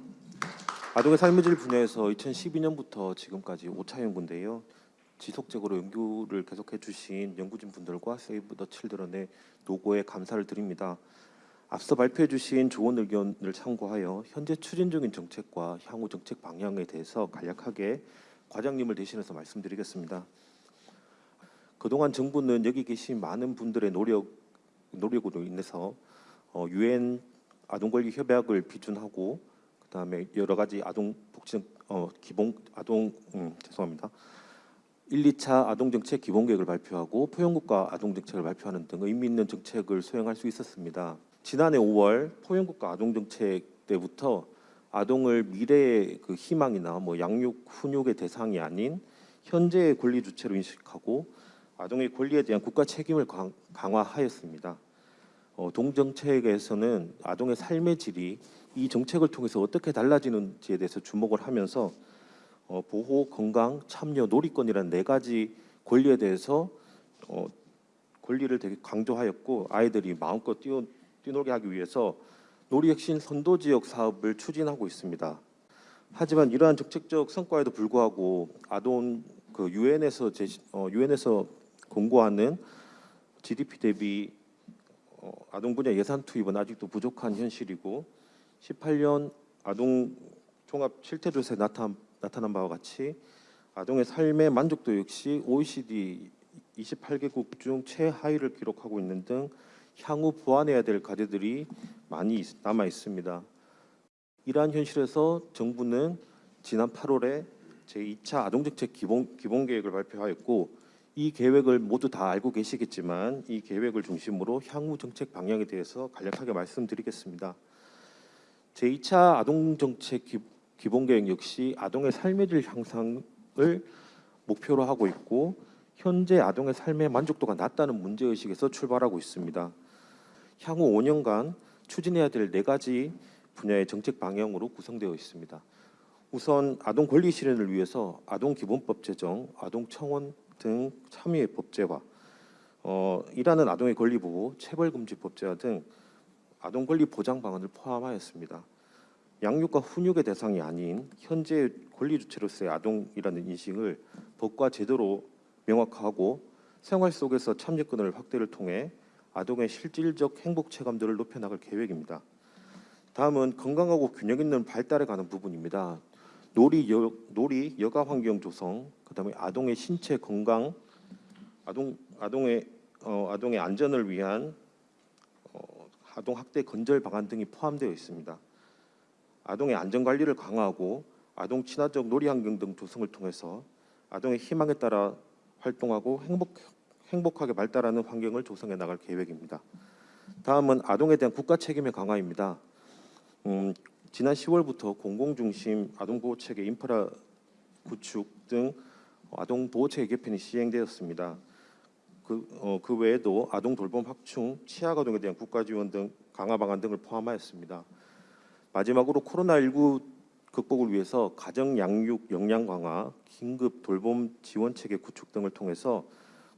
아동의 삶의 질 분야에서 2012년부터 지금까지 5차 연구인데요. 지속적으로 연구를 계속해 주신 연구진 분들과 세이브 더 칠드런의 노고에 감사를 드립니다. 앞서 발표해 주신 조언 의견을 참고하여 현재 추진 중인 정책과 향후 정책 방향에 대해서 간략하게 과장님을 대신해서 말씀드리겠습니다. 그동안 정부는 여기 계신 많은 분들의 노력 노력으로 인해서 어, 유엔 아동 권리 협약을 비준하고 그 다음에 여러 가지 아동 복지 어 기본 아동 음, 죄송합니다. 1, 2차 아동 정책 기본 계획을 발표하고 포용국가 아동 정책을 발표하는 등 의미 있는 정책을 수행할 수 있었습니다. 지난해 5월 포용국가 아동 정책 때부터 아동을 미래의 그 희망이나 뭐 양육 훈육의 대상이 아닌 현재의 권리 주체로 인식하고 아동의 권리에 대한 국가 책임을 강, 강화하였습니다. 어, 동정책에서는 아동의 삶의 질이 이 정책을 통해서 어떻게 달라지는지에 대해서 주목을 하면서 어, 보호, 건강, 참여, 놀이권이라는 네 가지 권리에 대해서 어, 권리를 되게 강조하였고 아이들이 마음껏 뛰어, 뛰놀게 하기 위해서 놀이 혁신 선도 지역 사업을 추진하고 있습니다. 하지만 이러한 정책적 성과에도 불구하고 아동 그 유엔에서 제시, 어, 유엔에서 공고하는 GDP 대비 어, 아동 분야 예산 투입은 아직도 부족한 현실이고 18년 아동 종합 실태 조사에 나타난, 나타난 바와 같이 아동의 삶의 만족도 역시 OECD 28개국 중 최하위를 기록하고 있는 등 향후 보완해야 될 과제들이 많이 있- 남아 있습니다. 이러한 현실에서 정부는 지난 8월에 제2차 아동정책 기본, 기본 계획을 발표하였고 이 계획을 모두 다 알고 계시겠지만 이 계획을 중심으로 향후 정책 방향에 대해서 간략하게 말씀드리겠습니다. 제2차 아동정책 기, 기본계획 역시 아동의 삶의 질 향상을 목표로 하고 있고 현재 아동의 삶의 만족도가 낮다는 문제의식에서 출발하고 있습니다. 향후 5년간 추진해야 될 네 가지 분야의 정책 방향으로 구성되어 있습니다. 우선 아동 권리 실현을 위해서 아동 기본법 제정, 아동 청원 등 참여의 법제화, 어, 일하는 아동의 권리 보호, 체벌 금지 법제화 등 아동 권리 보장 방안을 포함하였습니다. 양육과 훈육의 대상이 아닌 현재 권리 주체로서의 아동이라는 인식을 법과 제도로 명확화하고 생활 속에서 참여권을 확대를 통해 아동의 실질적 행복 체감들을 높여나갈 계획입니다. 다음은 건강하고 균형 있는 발달에 관한 부분입니다. 놀이 여, 놀이 여가 환경 조성, 그다음에 아동의 신체 건강, 아동 아동의 어, 아동의 안전을 위한 어, 아동 학대 건절 방안 등이 포함되어 있습니다. 아동의 안전 관리를 강화하고 아동 친화적 놀이 환경 등 조성을 통해서 아동의 희망에 따라 활동하고 행복 행복하게 발달하는 환경을 조성해 나갈 계획입니다. 다음은 아동에 대한 국가 책임의 강화입니다. 음, 지난 10월부터 공공 중심 아동 보호 체계 인프라 구축 등 아동 보호 체계 개편이 시행되었습니다. 그, 어, 그 외에도 아동 돌봄 확충, 아동에 대한 국가 지원 등 강화 방안 등을 포함하였습니다. 마지막으로 코로나19 극복을 위해서 가정 양육 역량 강화, 긴급 돌봄 지원 체계 구축 등을 통해서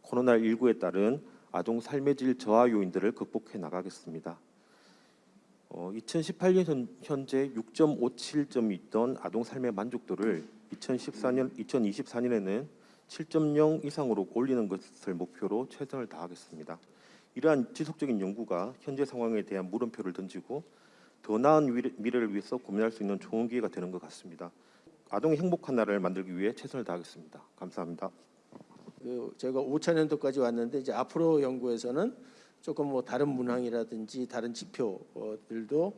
코로나19에 따른 아동 삶의 질 저하 요인들을 극복해 나가겠습니다. 어, 2018년 현, 현재 6.57점이 있던 아동 삶의 만족도를 2014년 2024년에는 7.0 이상으로 올리는 것을 목표로 최선을 다하겠습니다. 이러한 지속적인 연구가 현재 상황에 대한 물음표를 던지고 더 나은 미래- 미래를 위해서 고민할 수 있는 좋은 기회가 되는 것 같습니다. 아동의 행복한 나라를 만들기 위해 최선을 다하겠습니다. 감사합니다. 그 제가 5차 년도까지 왔는데 이제 앞으로 연구에서는 조금 뭐 다른 문항이라든지 다른 지표들도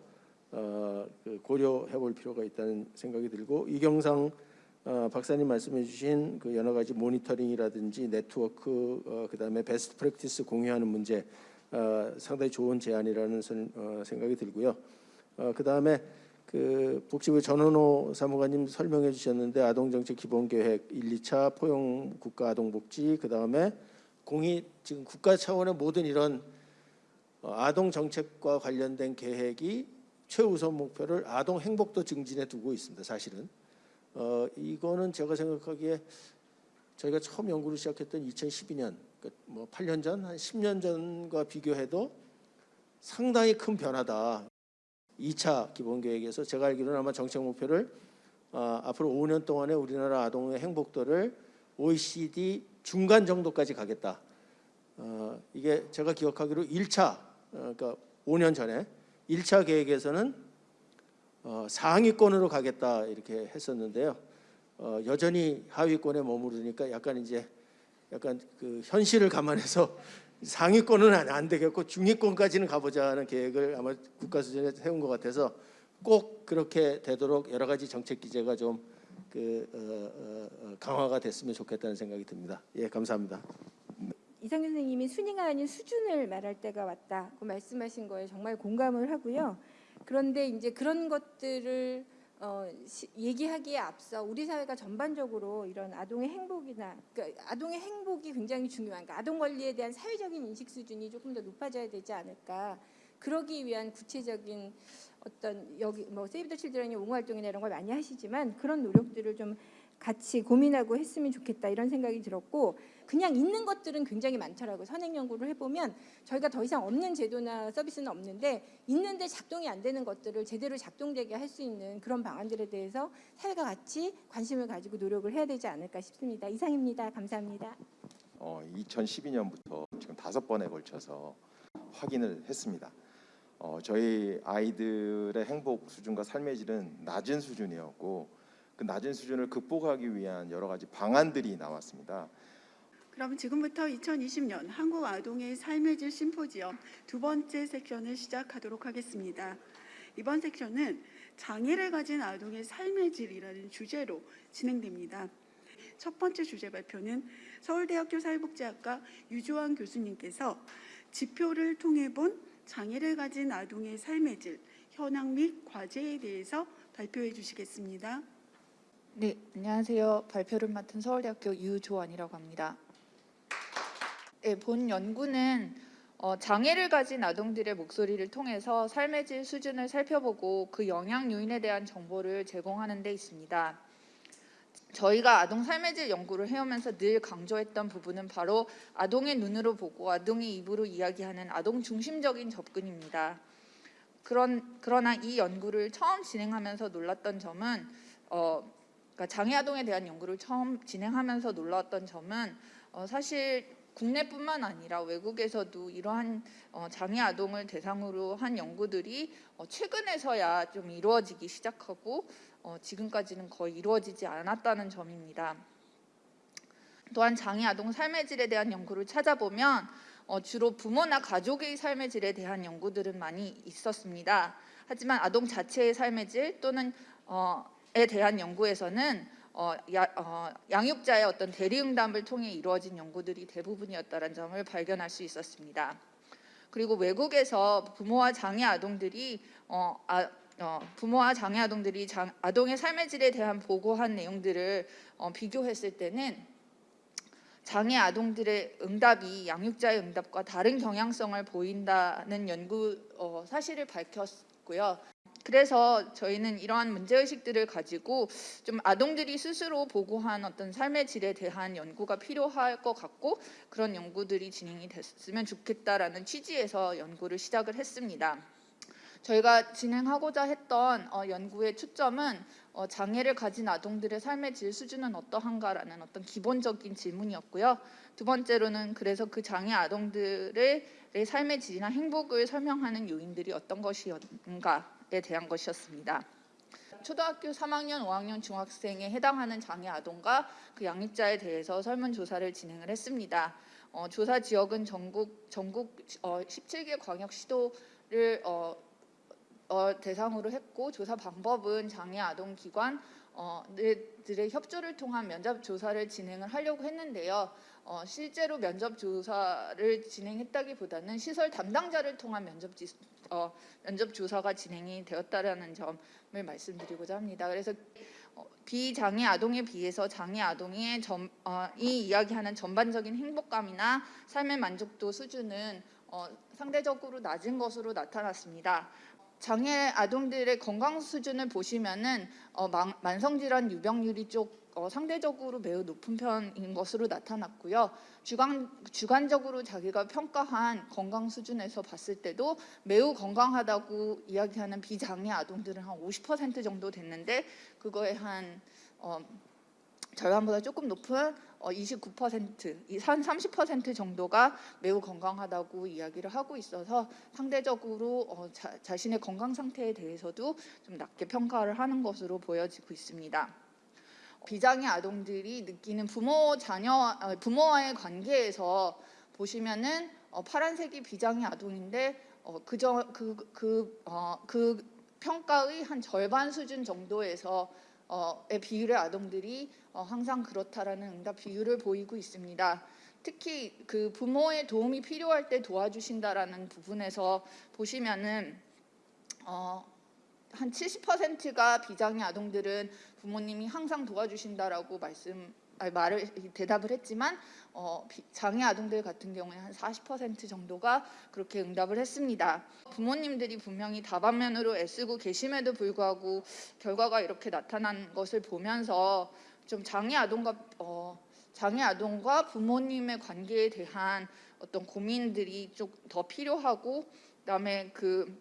어, 그 고려해 볼 필요가 있다는 생각이 들고 이경상 어, 박사님 말씀해 주신 그 여러 가지 모니터링이라든지 네트워크 어, 그다음에 best practice 공유하는 문제 어, 상당히 좋은 제안이라는 선- 어, 생각이 들고요. 어, 그다음에 그 복지부 전원호 사무관님 설명해 주셨는데 아동정책 기본계획 1, 2차 포용 국가 아동복지 그 다음에 공이 지금 국가 차원의 모든 이런 어, 아동 정책과 관련된 계획이 최우선 목표를 아동 행복도 증진에 두고 있습니다. 사실은 어, 이거는 제가 생각하기에 저희가 처음 연구를 시작했던 2012년 뭐 8년 전, 한 10년 전과 비교해도 상당히 큰 변화다. 2차 기본계획에서 제가 알기로는 아마 정책 목표를 어, 앞으로 5년 동안에 우리나라 아동의 행복도를 OECD 중간 정도까지 가겠다. 어, 이게 제가 기억하기로 1차 어, 그러니까 5년 전에 1차 계획에서는 어, 상위권으로 가겠다 이렇게 했었는데요. 어, 여전히 하위권에 머무르니까 약간 이제 약간 그 현실을 감안해서 상위권은 안, 안 되겠고 중위권까지는 가보자는 계획을 아마 국가 수준에 세운 것 같아서 꼭 그렇게 되도록 여러 가지 정책 기제가 좀 그 어, 어, 어, 강화가 됐으면 좋겠다는 생각이 듭니다. 예, 감사합니다. 이상규 선생님이 순위가 아닌 수준을 말할 때가 왔다고 말씀하신 거에 정말 공감을 하고요. 그런데 이제 그런 것들을 어, 시, 얘기하기에 앞서 우리 사회가 전반적으로 이런 아동의 행복이나 그러니까 아동의 행복이 굉장히 중요한 그러니까 아동 권리에 대한 사회적인 인식 수준이 조금 더 높아져야 되지 않을까. 그러기 위한 구체적인 어떤 여기 뭐 세이브 더 칠드런이 옹호 활동이나 이런 걸 많이 하시지만 그런 노력들을 좀 같이 고민하고 했으면 좋겠다 이런 생각이 들었고 그냥 있는 것들은 굉장히 많더라고요. 선행 연구를 해보면 저희가 더 이상 없는 제도나 서비스는 없는데 있는데 작동이 안 되는 것들을 제대로 작동되게 할 수 있는 그런 방안들에 대해서 사회가 같이 관심을 가지고 노력을 해야 되지 않을까 싶습니다. 이상입니다. 감사합니다. 어, 2012년부터 지금 다섯 번에 걸쳐서 확인을 했습니다. 어, 저희 아이들의 행복 수준과 삶의 질은 낮은 수준이었고 그 낮은 수준을 극복하기 위한 여러 가지 방안들이 나왔습니다. 그럼 지금부터 2020년 한국 아동의 삶의 질 심포지엄 두 번째 섹션을 시작하도록 하겠습니다. 이번 섹션은 장애를 가진 아동의 삶의 질이라는 주제로 진행됩니다. 첫 번째 주제 발표는 서울대학교 사회복지학과 유주환 교수님께서 지표를 통해 본 장애를 가진 아동의 삶의 질, 현황 및 과제에 대해서 발표해 주시겠습니다. 네, 안녕하세요. 발표를 맡은 서울대학교 유조원이라고 합니다. 네, 본 연구는 어, 장애를 가진 아동들의 목소리를 통해서 삶의 질 수준을 살펴보고 그 영향 요인에 대한 정보를 제공하는 데 있습니다. 저희가 아동 삶의 질 연구를 해오면서 늘 강조했던 부분은 바로 아동의 눈으로 보고 아동의 입으로 이야기하는 아동 중심적인 접근입니다. 그런 그러나 이 연구를 처음 진행하면서 놀랐던 점은 어, 그러니까 장애 아동에 대한 연구를 처음 진행하면서 놀랐던 점은 어, 사실 국내뿐만 아니라 외국에서도 이러한 어, 장애 아동을 대상으로 한 연구들이 어, 최근에서야 좀 이루어지기 시작하고 어, 지금까지는 거의 이루어지지 않았다는 점입니다. 또한 장애 아동 삶의 질에 대한 연구를 찾아보면 어, 주로 부모나 가족의 삶의 질에 대한 연구들은 많이 있었습니다. 하지만 아동 자체의 삶의 질 또는 어, 에 대한 연구에서는 어, 야, 어, 양육자의 어떤 대리응답을 통해 이루어진 연구들이 대부분이었다는 점을 발견할 수 있었습니다. 그리고 외국에서 부모와 장애 아동들이 어, 아, 어, 부모와 장애 아동들이 장, 아동의 삶의 질에 대한 보고한 내용들을 어, 비교했을 때는 장애 아동들의 응답이 양육자의 응답과 다른 경향성을 보인다는 연구 어, 사실을 밝혔고요. 그래서 저희는 이러한 문제의식들을 가지고 좀 아동들이 스스로 보고한 어떤 삶의 질에 대한 연구가 필요할 것 같고 그런 연구들이 진행이 됐으면 좋겠다라는 취지에서 연구를 시작을 했습니다. 저희가 진행하고자 했던 어, 연구의 초점은 어, 장애를 가진 아동들의 삶의 질 수준은 어떠한가라는 어떤 기본적인 질문이었고요. 두 번째로는 그래서 그 장애 아동들의 삶의 질이나 행복을 설명하는 요인들이 어떤 것이었는가에 대한 것이었습니다. 초등학교 3학년, 5학년 중학생에 해당하는 장애 아동과 그 양육자에 대해서 설문조사를 진행을 했습니다. 어, 조사 지역은 전국 전국 어, 17개 광역시도를 어, 어, 대상으로 했고 조사 방법은 장애 아동 기관 어, 들의 협조를 통한 면접 조사를 진행을 하려고 했는데요. 어, 실제로 면접 조사를 진행했다기보다는 시설 담당자를 통한 면접 지, 어, 면접 조사가 진행이 되었다라는 점을 말씀드리고자 합니다. 그래서 어, 비장애 아동에 비해서 장애 아동의 점, 어, 이 이야기하는 전반적인 행복감이나 삶의 만족도 수준은 어, 상대적으로 낮은 것으로 나타났습니다. 장애 아동들의 건강 수준을 보시면은 어, 만, 만성질환 유병률이 쪽 어, 상대적으로 매우 높은 편인 것으로 나타났고요. 주관, 주관적으로 자기가 평가한 건강 수준에서 봤을 때도 매우 건강하다고 이야기하는 비장애 아동들은 한 50% 정도 됐는데 그거에 한 어, 절반보다 조금 높은 어, 29%, 한30% 정도가 매우 건강하다고 이야기를 하고 있어서 상대적으로 어, 자, 자신의 건강 상태에 대해서도 좀 낮게 평가를 하는 것으로 보여지고 있습니다. 비장애 아동들이 느끼는 부모 자녀 어, 부모와의 관계에서 보시면은 어, 파란색이 비장애 아동인데 어, 그저 그, 그, 어, 그 평가의 한 절반 수준 정도에서 의 비율의 아동들이 어, 항상 그렇다라는 응답 비율을 보이고 있습니다. 특히 그 부모의 도움이 필요할 때 도와주신다라는 부분에서 보시면은 어, 한 70%가 비장애 아동들은 부모님이 항상 도와주신다라고 말씀 아니, 말을 대답을 했지만 어, 장애 아동들 같은 경우에 한 40% 정도가 그렇게 응답을 했습니다. 부모님들이 분명히 다방면으로 애쓰고 계심에도 불구하고 결과가 이렇게 나타난 것을 보면서 좀 장애 아동과 어, 장애 아동과 부모님의 관계에 대한 어떤 고민들이 좀 더 필요하고 그다음에 그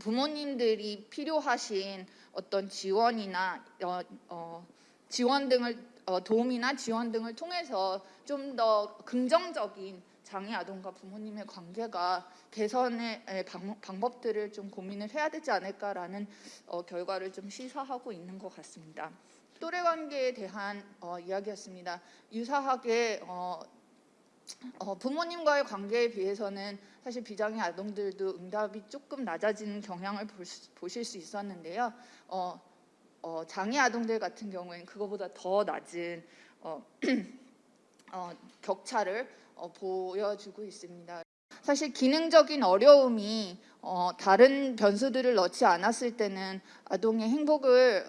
부모님들이 필요하신 어떤 지원이나 어, 어, 지원 등을 어, 도움이나 지원 등을 통해서 좀 더 긍정적인 장애 아동과 부모님의 관계가 개선의 방, 방법들을 좀 고민을 해야 되지 않을까라는 어, 결과를 좀 시사하고 있는 것 같습니다. 또래 관계에 대한 어, 이야기였습니다. 유사하게 어, 어, 부모님과의 관계에 비해서는 사실 비장애 아동들도 응답이 조금 낮아지는 경향을 수, 보실 수 있었는데요. 어, 어, 장애 아동들 같은 경우에는 그거보다 더 낮은 어, [clears throat] 어, 격차를 어, 보여주고 있습니다. 사실 기능적인 어려움이 어, 다른 변수들을 넣지 않았을 때는 아동의 행복을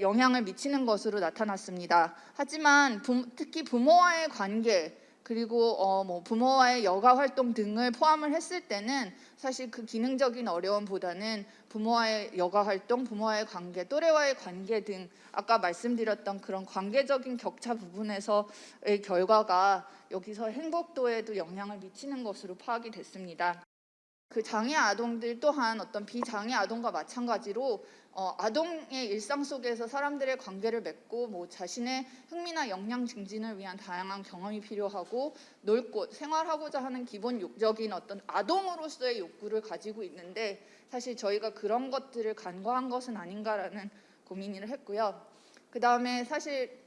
영향을 미치는 것으로 나타났습니다. 하지만 부, 특히 부모와의 관계 그리고 어, 뭐 부모와의 여가 활동 등을 포함을 했을 때는 사실 그 기능적인 어려움보다는 부모와의 여가 활동, 부모와의 관계, 또래와의 관계 등 아까 말씀드렸던 그런 관계적인 격차 부분에서의 결과가 여기서 행복도에도 영향을 미치는 것으로 파악이 됐습니다. 그 장애 아동들 또한 어떤 비장애 아동과 마찬가지로 어, 아동의 일상 속에서 사람들의 관계를 맺고 뭐 자신의 흥미나 역량 증진을 위한 다양한 경험이 필요하고 놀고 생활하고자 하는 기본 욕적인 어떤 아동으로서의 욕구를 가지고 있는데 사실 저희가 그런 것들을 간과한 것은 아닌가라는 고민을 했고요. 그 다음에 사실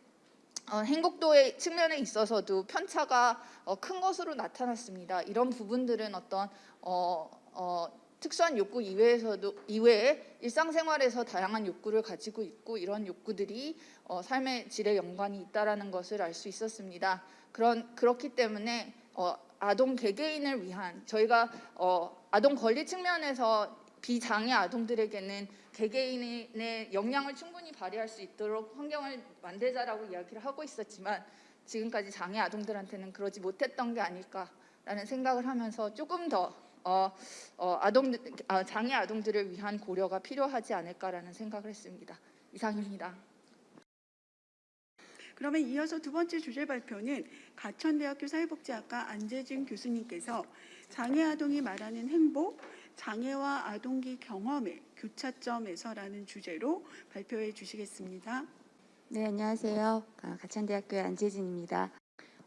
어, 행복도의 측면에 있어서도 편차가 어, 큰 것으로 나타났습니다. 이런 부분들은 어떤 어, 어, 특수한 욕구 이외에서도 이외에 일상생활에서 다양한 욕구를 가지고 있고 이런 욕구들이 어, 삶의 질에 연관이 있다라는 것을 알 수 있었습니다. 그런 그렇기 때문에 어, 아동 개개인을 위한 저희가 어, 아동 권리 측면에서 비장애 아동들에게는 개개인의 역량을 충분히 발휘할 수 있도록 환경을 만들자라고 이야기를 하고 있었지만 지금까지 장애 아동들한테는 그러지 못했던 게 아닐까라는 생각을 하면서 조금 더 어, 어, 아동 아, 장애 아동들을 위한 고려가 필요하지 않을까라는 생각을 했습니다. 이상입니다. 그러면 이어서 두 번째 주제 발표는 가천대학교 사회복지학과 안재진 교수님께서 장애 아동이 말하는 행복, 장애와 아동기 경험의 교차점에서라는 주제로 발표해 주시겠습니다. 네, 안녕하세요. 아, 가천대학교의 안재진입니다.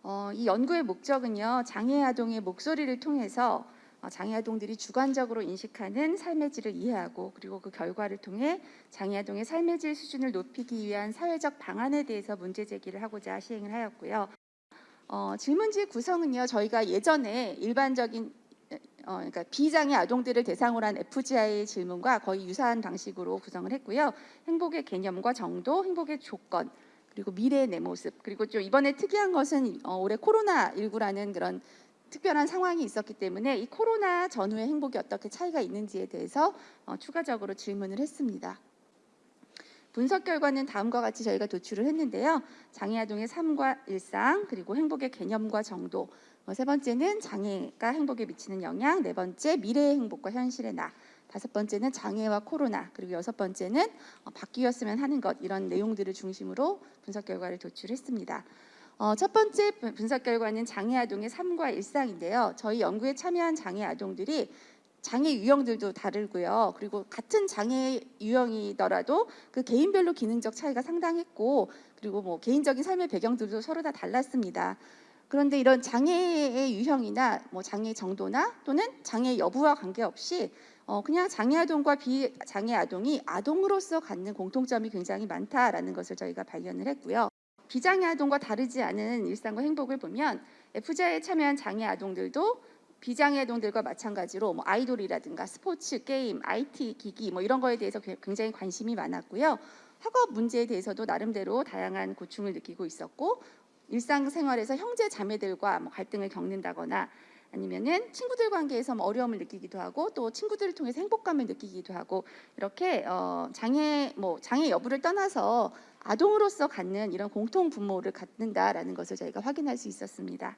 어, 이 연구의 목적은요, 장애 아동의 목소리를 통해서 어, 장애 아동들이 주관적으로 인식하는 삶의 질을 이해하고 그리고 그 결과를 통해 장애 아동의 삶의 질 수준을 높이기 위한 사회적 방안에 대해서 문제 제기를 하고자 시행을 하였고요. 어, 질문지 구성은요, 저희가 예전에 일반적인 어, 그러니까 비장애 아동들을 대상으로 한 FGI 질문과 거의 유사한 방식으로 구성을 했고요. 행복의 개념과 정도, 행복의 조건, 그리고 미래의 내 모습, 그리고 좀 이번에 특이한 것은 어, 올해 코로나 19라는 그런 특별한 상황이 있었기 때문에 이 코로나 전후의 행복이 어떻게 차이가 있는지에 대해서 어, 추가적으로 질문을 했습니다. 분석 결과는 다음과 같이 저희가 도출을 했는데요. 장애 아동의 삶과 일상, 그리고 행복의 개념과 정도, 어, 세 번째는 장애가 행복에 미치는 영향, 네 번째 미래의 행복과 현실의 나, 다섯 번째는 장애와 코로나, 그리고 여섯 번째는 어, 바뀌었으면 하는 것 이런 내용들을 중심으로 분석 결과를 도출했습니다. 어, 첫 번째 분- 분석 결과는 장애 아동의 삶과 일상인데요. 저희 연구에 참여한 장애 아동들이 장애 유형들도 다르고요. 그리고 같은 장애 유형이더라도 그 개인별로 기능적 차이가 상당했고, 그리고 뭐 개인적인 삶의 배경들도 서로 다 달랐습니다. 그런데 이런 장애의 유형이나 뭐 장애 정도나 또는 장애 여부와 관계없이 어, 그냥 장애 아동과 비장애 아동이 아동으로서 갖는 공통점이 굉장히 많다라는 것을 저희가 발견을 했고요. 비장애 아동과 다르지 않은 일상과 행복을 보면 FGI에 참여한 장애 아동들도 비장애 아동들과 마찬가지로 뭐 아이돌이라든가 스포츠, 게임, IT, 기기 뭐 이런 거에 대해서 게- 굉장히 관심이 많았고요. 학업 문제에 대해서도 나름대로 다양한 고충을 느끼고 있었고 일상생활에서 형제 자매들과 뭐 갈등을 겪는다거나 아니면은 친구들 관계에서 뭐 어려움을 느끼기도 하고 또 친구들을 통해서 행복감을 느끼기도 하고 이렇게 어, 장애 뭐 장애 여부를 떠나서 아동으로서 갖는 이런 공통 분모를 갖는다라는 것을 저희가 확인할 수 있었습니다.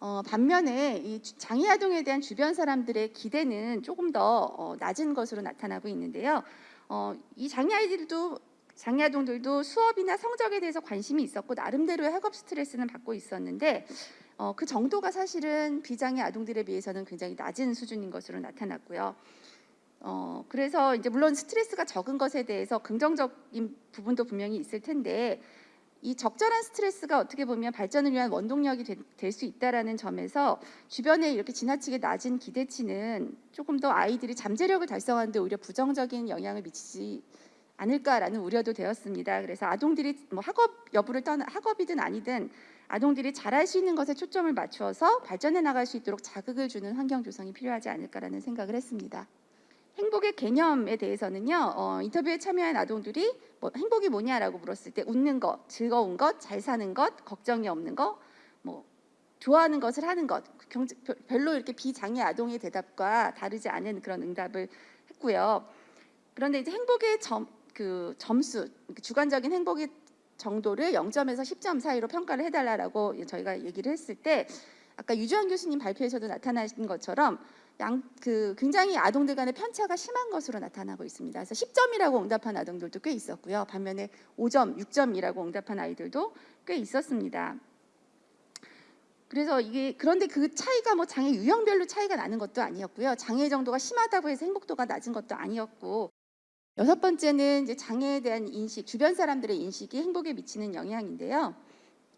어, 반면에 이 주- 장애 아동에 대한 주변 사람들의 기대는 조금 더 어, 낮은 것으로 나타나고 있는데요. 어, 이 장애 아이들도 장애 아동들도 수업이나 성적에 대해서 관심이 있었고 나름대로의 학업 스트레스는 받고 있었는데 어, 그 정도가 사실은 비장애 아동들에 비해서는 굉장히 낮은 수준인 것으로 나타났고요. 어, 그래서 이제 물론 스트레스가 적은 것에 대해서 긍정적인 부분도 분명히 있을 텐데 이 적절한 스트레스가 어떻게 보면 발전을 위한 원동력이 될 수 있다라는 점에서 주변에 이렇게 지나치게 낮은 기대치는 조금 더 아이들이 잠재력을 달성하는데 오히려 부정적인 영향을 미치지 않을까라는 우려도 되었습니다. 그래서 아동들이 뭐 학업 여부를 떠나 학업이든 아니든 아동들이 잘할 수 있는 것에 초점을 맞추어서 발전해 나갈 수 있도록 자극을 주는 환경 조성이 필요하지 않을까라는 생각을 했습니다. 행복의 개념에 대해서는요 어, 인터뷰에 참여한 아동들이 뭐 행복이 뭐냐라고 물었을 때 웃는 것, 즐거운 것, 잘 사는 것, 걱정이 없는 것, 뭐 좋아하는 것을 하는 것 경- 별로 이렇게 비장애 아동의 대답과 다르지 않은 그런 응답을 했고요. 그런데 이제 행복의 점, 그 점수, 주관적인 행복의 정도를 0점에서 10점 사이로 평가를 해달라고 저희가 얘기를 했을 때 아까 유주환 교수님 발표에서도 나타나신 것처럼 양 그 굉장히 아동들 간의 편차가 심한 것으로 나타나고 있습니다. 그래서 10점이라고 응답한 아동들도 꽤 있었고요. 반면에 5점, 6점이라고 응답한 아이들도 꽤 있었습니다. 그래서 이게 그런데 그 차이가 뭐 장애 유형별로 차이가 나는 것도 아니었고요. 장애 정도가 심하다고 해서 행복도가 낮은 것도 아니었고 여섯 번째는 이제 장애에 대한 인식, 주변 사람들의 인식이 행복에 미치는 영향인데요.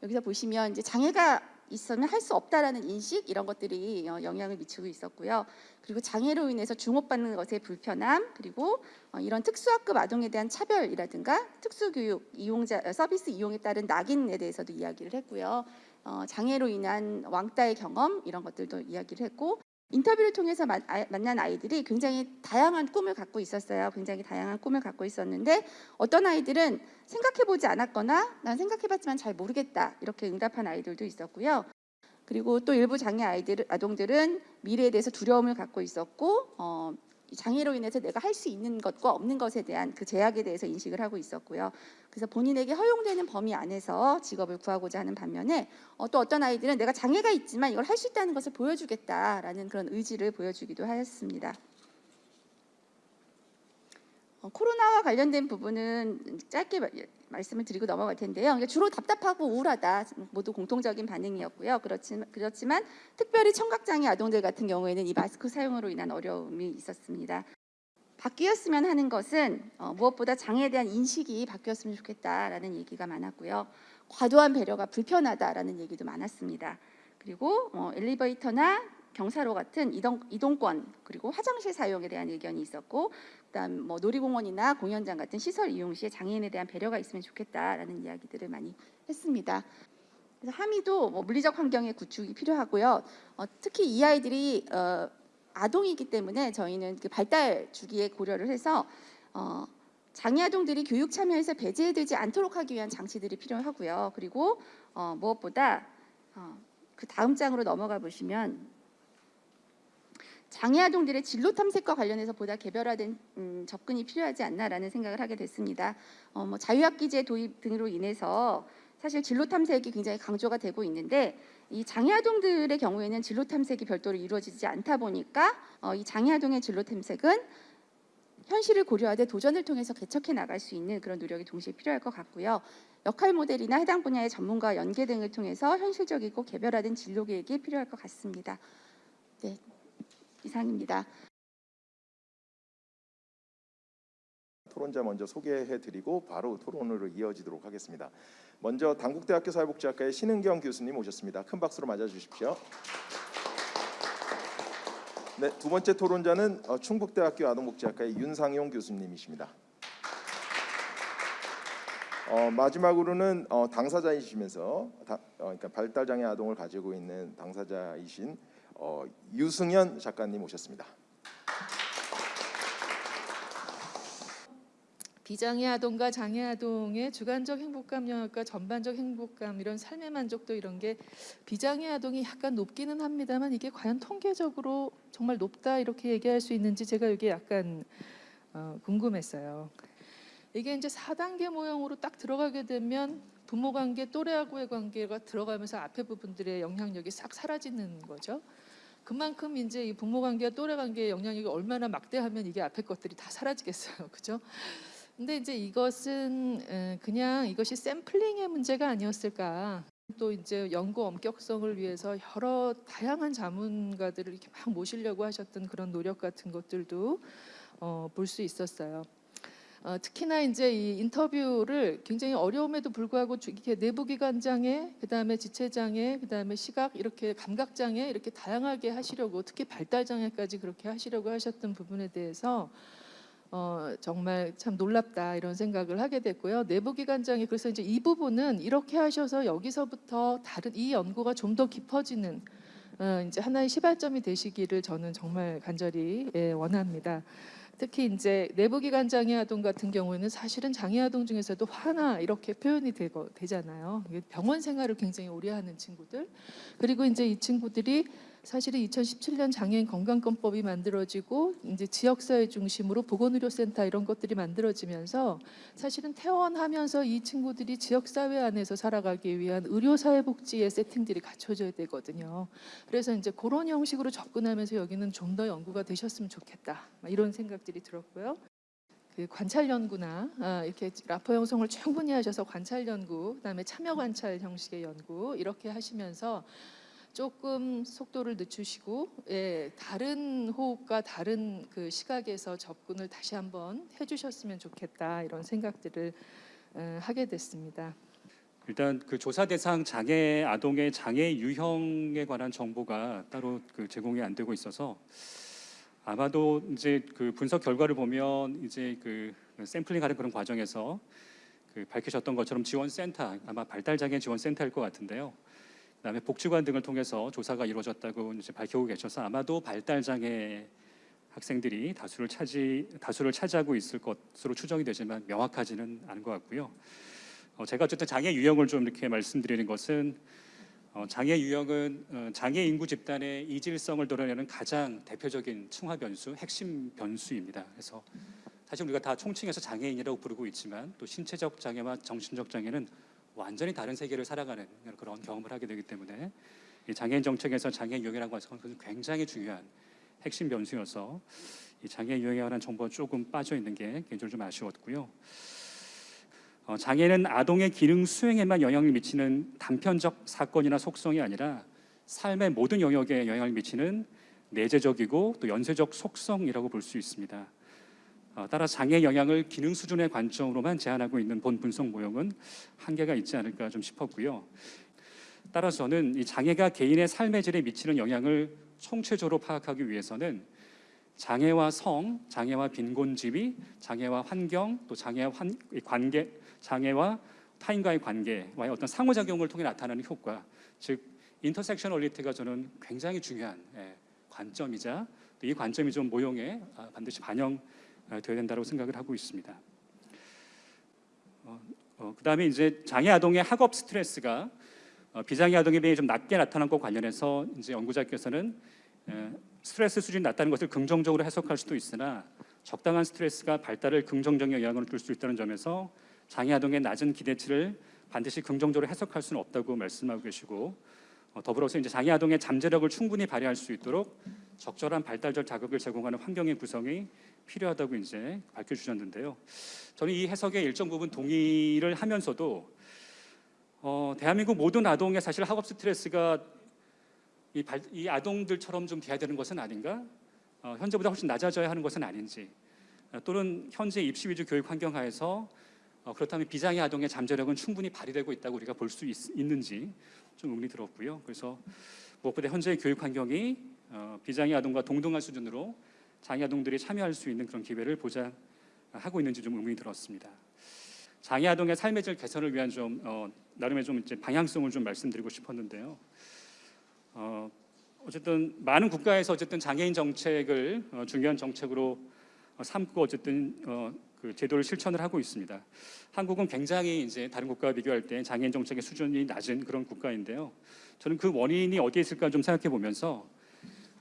여기서 보시면 이제 장애가 있으면 할 수 없다라는 인식 이런 것들이 어, 영향을 미치고 있었고요. 그리고 장애로 인해서 주목받는 것의 불편함 그리고 어, 이런 특수학급 아동에 대한 차별이라든가 특수교육 이용자 어, 서비스 이용에 따른 낙인에 대해서도 이야기를 했고요. 어, 장애로 인한 왕따의 경험 이런 것들도 이야기를 했고 인터뷰를 통해서 만, 아, 만난 아이들이 굉장히 다양한 꿈을 갖고 있었어요. 굉장히 다양한 꿈을 갖고 있었는데 어떤 아이들은 생각해보지 않았거나 난 생각해봤지만 잘 모르겠다 이렇게 응답한 아이들도 있었고요. 그리고 또 일부 장애 아이들 아동들은 미래에 대해서 두려움을 갖고 있었고 어, 이 장애로 인해서 내가 할 수 있는 것과 없는 것에 대한 그 제약에 대해서 인식을 하고 있었고요. 그래서 본인에게 허용되는 범위 안에서 직업을 구하고자 하는 반면에 어, 또 어떤 아이들은 내가 장애가 있지만 이걸 할 수 있다는 것을 보여주겠다라는 그런 의지를 보여주기도 하였습니다. 어, 코로나와 관련된 부분은 짧게 마- 말씀을 드리고 넘어갈 텐데요. 그러니까 주로 답답하고 우울하다 모두 공통적인 반응이었고요. 그렇지만, 그렇지만 특별히 청각장애 아동들 같은 경우에는 이 마스크 사용으로 인한 어려움이 있었습니다. 바뀌었으면 하는 것은 어, 무엇보다 장애에 대한 인식이 바뀌었으면 좋겠다라는 얘기가 많았고요. 과도한 배려가 불편하다라는 얘기도 많았습니다. 그리고 어, 엘리베이터나 경사로 같은 이동, 이동권 그리고 화장실 사용에 대한 의견이 있었고 그다음 뭐 놀이공원이나 공연장 같은 시설 이용 시에 장애인에 대한 배려가 있으면 좋겠다라는 이야기들을 많이 했습니다. 그래서 함의도 뭐 물리적 환경의 구축이 필요하고요. 어, 특히 이 아이들이 어, 아동이기 때문에 저희는 그 발달 주기에 고려를 해서 어, 장애 아동들이 교육 참여에서 배제되지 않도록 하기 위한 장치들이 필요하고요. 그리고 어, 무엇보다 어, 그 다음 장으로 넘어가 보시면 장애 아동들의 진로 탐색과 관련해서 보다 개별화된 음, 접근이 필요하지 않나라는 생각을 하게 됐습니다. 어, 뭐 자유학기제 도입 등으로 인해서 사실 진로 탐색이 굉장히 강조가 되고 있는데 이 장애 아동들의 경우에는 진로 탐색이 별도로 이루어지지 않다 보니까 어, 이 장애 아동의 진로 탐색은 현실을 고려하되 도전을 통해서 개척해 나갈 수 있는 그런 노력이 동시에 필요할 것 같고요. 역할 모델이나 해당 분야의 전문가 연계 등을 통해서 현실적이고 개별화된 진로 계획이 필요할 것 같습니다. 네, 이상입니다. 토론자 먼저 소개해드리고 바로 토론으로 이어지도록 하겠습니다. 먼저 당국대학교 사회복지학과의 신은경 교수님 오셨습니다. 큰 박수로 맞아주십시오. 네, 두 번째 토론자는 어, 충북대학교 아동복지학과의 윤상용 교수님이십니다. 어, 마지막으로는 어, 당사자이시면서 다, 어, 그러니까 발달장애 아동을 가지고 있는 당사자이신 어, 유승현 작가님 오셨습니다. 비장애 아동과 장애 아동의 주관적 행복감 영역과 전반적 행복감 이런 삶의 만족도 이런 게 비장애 아동이 약간 높기는 합니다만 이게 과연 통계적으로 정말 높다 이렇게 얘기할 수 있는지 제가 이게 약간 어, 궁금했어요. 이게 이제 4단계 모형으로 딱 들어가게 되면 부모 관계, 또래하고의 관계가 들어가면서 앞에 부분들의 영향력이 싹 사라지는 거죠. 그만큼 이제 이 부모 관계와 또래 관계의 영향력이 얼마나 막대하면 이게 앞에 것들이 다 사라지겠어요. [laughs] 그죠? 근데 이제 이것은 에, 그냥 이것이 샘플링의 문제가 아니었을까. 또 이제 연구 엄격성을 위해서 여러 다양한 자문가들을 이렇게 막 모시려고 하셨던 그런 노력 같은 것들도 어, 볼 수 있었어요. 어, 특히나 이제 이 인터뷰를 굉장히 어려움에도 불구하고 주- 이렇게 내부기관 장애, 그다음에 지체 장애, 그다음에 시각 이렇게 감각 장애 이렇게 다양하게 하시려고 특히 발달 장애까지 그렇게 하시려고 하셨던 부분에 대해서 어, 정말 참 놀랍다 이런 생각을 하게 됐고요. 내부기관장이 그래서 이제 이 부분은 이렇게 하셔서 여기서부터 다른 이 연구가 좀 더 깊어지는 어, 이제 하나의 시발점이 되시기를 저는 정말 간절히 예, 원합니다. 특히 이제 내부기관 장애 아동 같은 경우에는 사실은 장애 아동 중에서도 화나 이렇게 표현이 되고 되잖아요. 병원 생활을 굉장히 오래 하는 친구들 그리고 이제 이 친구들이 사실은 2017년 장애인 건강권법이 만들어지고 이제 지역사회 중심으로 보건의료센터 이런 것들이 만들어지면서 사실은 퇴원하면서 이 친구들이 지역사회 안에서 살아가기 위한 의료사회복지의 세팅들이 갖춰져야 되거든요. 그래서 이제 그런 형식으로 접근하면서 여기는 좀 더 연구가 되셨으면 좋겠다 막 이런 생각들이 들었고요. 그 관찰 연구나 아, 이렇게 라포 형성을 충분히 하셔서 관찰 연구, 그다음에 참여 관찰 형식의 연구 이렇게 하시면서 조금 속도를 늦추시고 예, 다른 호흡과 다른 그 시각에서 접근을 다시 한번 해주셨으면 좋겠다 이런 생각들을 어, 하게 됐습니다. 일단 그 조사 대상 장애 아동의 장애 유형에 관한 정보가 따로 그 제공이 안 되고 있어서 아마도 이제 그 분석 결과를 보면 이제 그 샘플링하는 그런 과정에서 그 밝히셨던 것처럼 지원센터 아마 발달 장애 지원센터일 것 같은데요. 그다음에 복지관 등을 통해서 조사가 이루어졌다고 이제 밝히고 계셔서 아마도 발달 장애 학생들이 다수를 차지 다수를 차지하고 있을 것으로 추정이 되지만 명확하지는 않은 것 같고요. 어, 제가 어쨌든 장애 유형을 좀 이렇게 말씀드리는 것은 어, 장애 유형은 어, 장애 인구 집단의 이질성을 드러내는 가장 대표적인 층화 변수, 핵심 변수입니다. 그래서 사실 우리가 다 총칭해서 장애인이라고 부르고 있지만 또 신체적 장애와 정신적 장애는 완전히 다른 세계를 살아가는 그런 경험을 하게 되기 때문에 이 장애인 정책에서 장애 유형이라고 것은 굉장히 중요한 핵심 변수여서 이 장애 유형에 관한 정보가 조금 빠져 있는 게 개인적으로 좀 아쉬웠고요. 어, 장애는 아동의 기능 수행에만 영향을 미치는 단편적 사건이나 속성이 아니라 삶의 모든 영역에 영향을 미치는 내재적이고 또 연쇄적 속성이라고 볼 수 있습니다. 어, 따라 장애 영향을 기능 수준의 관점으로만 제한하고 있는 본 분석 모형은 한계가 있지 않을까 좀 싶었고요. 따라서는 이 장애가 개인의 삶의 질에 미치는 영향을 총체적으로 파악하기 위해서는 장애와 성, 장애와 빈곤 지위, 장애와 환경, 또 장애와 환, 관계, 장애와 타인과의 관계와의 어떤 상호작용을 통해 나타나는 효과, 즉 인터섹셔널리티가 저는 굉장히 중요한 예, 관점이자 이 관점이 좀 모형에 아, 반드시 반영 되어야 된다고 생각을 하고 있습니다. 어, 어, 그 다음에 이제 장애 아동의 학업 스트레스가 어, 비장애 아동에 비해 좀 낮게 나타난 것 관련해서 이제 연구자께서는 에, 스트레스 수준이 낮다는 것을 긍정적으로 해석할 수도 있으나 적당한 스트레스가 발달을 긍정적인 영향을 줄 수 있다는 점에서 장애 아동의 낮은 기대치를 반드시 긍정적으로 해석할 수는 없다고 말씀하고 계시고 어, 더불어서 이제 장애 아동의 잠재력을 충분히 발휘할 수 있도록 적절한 발달적 자극을 제공하는 환경의 구성이 필요하다고 이제 밝혀주셨는데요. 저는 이 해석에 일정 부분 동의를 하면서도 어, 대한민국 모든 아동의 사실 학업 스트레스가 이, 발, 이 아동들처럼 좀 돼야 되는 것은 아닌가? 어, 현재보다 훨씬 낮아져야 하는 것은 아닌지 어, 또는 현재 입시 위주 교육 환경 하에서 어, 그렇다면 비장애 아동의 잠재력은 충분히 발휘되고 있다고 우리가 볼 수 있는지 좀 의문이 들었고요. 그래서 무엇보다 현재의 교육 환경이 어, 비장애 아동과 동등한 수준으로 장애 아동들이 참여할 수 있는 그런 기회를 보장하고 있는지 좀 의문이 들었습니다. 장애 아동의 삶의 질 개선을 위한 좀 어, 나름의 좀 이제 방향성을 좀 말씀드리고 싶었는데요. 어, 어쨌든 많은 국가에서 어쨌든 장애인 정책을 어, 중요한 정책으로 어, 삼고 어쨌든 어, 그 제도를 실천을 하고 있습니다. 한국은 굉장히 이제 다른 국가와 비교할 때 장애인 정책의 수준이 낮은 그런 국가인데요. 저는 그 원인이 어디에 있을까 좀 생각해 보면서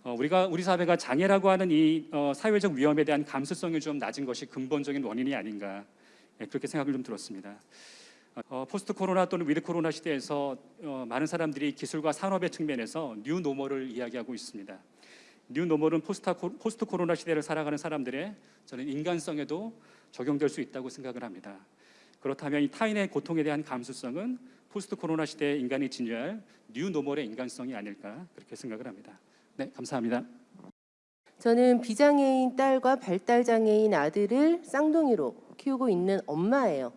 어, 우리가 우리 사회가 장애라고 하는 이 어, 사회적 위험에 대한 감수성이 좀 낮은 것이 근본적인 원인이 아닌가 예, 그렇게 생각을 좀 들었습니다. 어, 포스트 코로나 또는 위드 코로나 시대에서 어, 많은 사람들이 기술과 산업의 측면에서 뉴 노멀을 이야기하고 있습니다. 뉴 노멀은 포스트, 코로나 시대를 살아가는 사람들의 저는 인간성에도 적용될 수 있다고 생각을 합니다. 그렇다면 이 타인의 고통에 대한 감수성은 포스트 코로나 시대에 인간이 지녀야 할 뉴 노멀의 인간성이 아닐까 그렇게 생각을 합니다. 네, 감사합니다. 저는 비장애인 딸과 발달장애인 아들을 쌍둥이로 키우고 있는 엄마예요.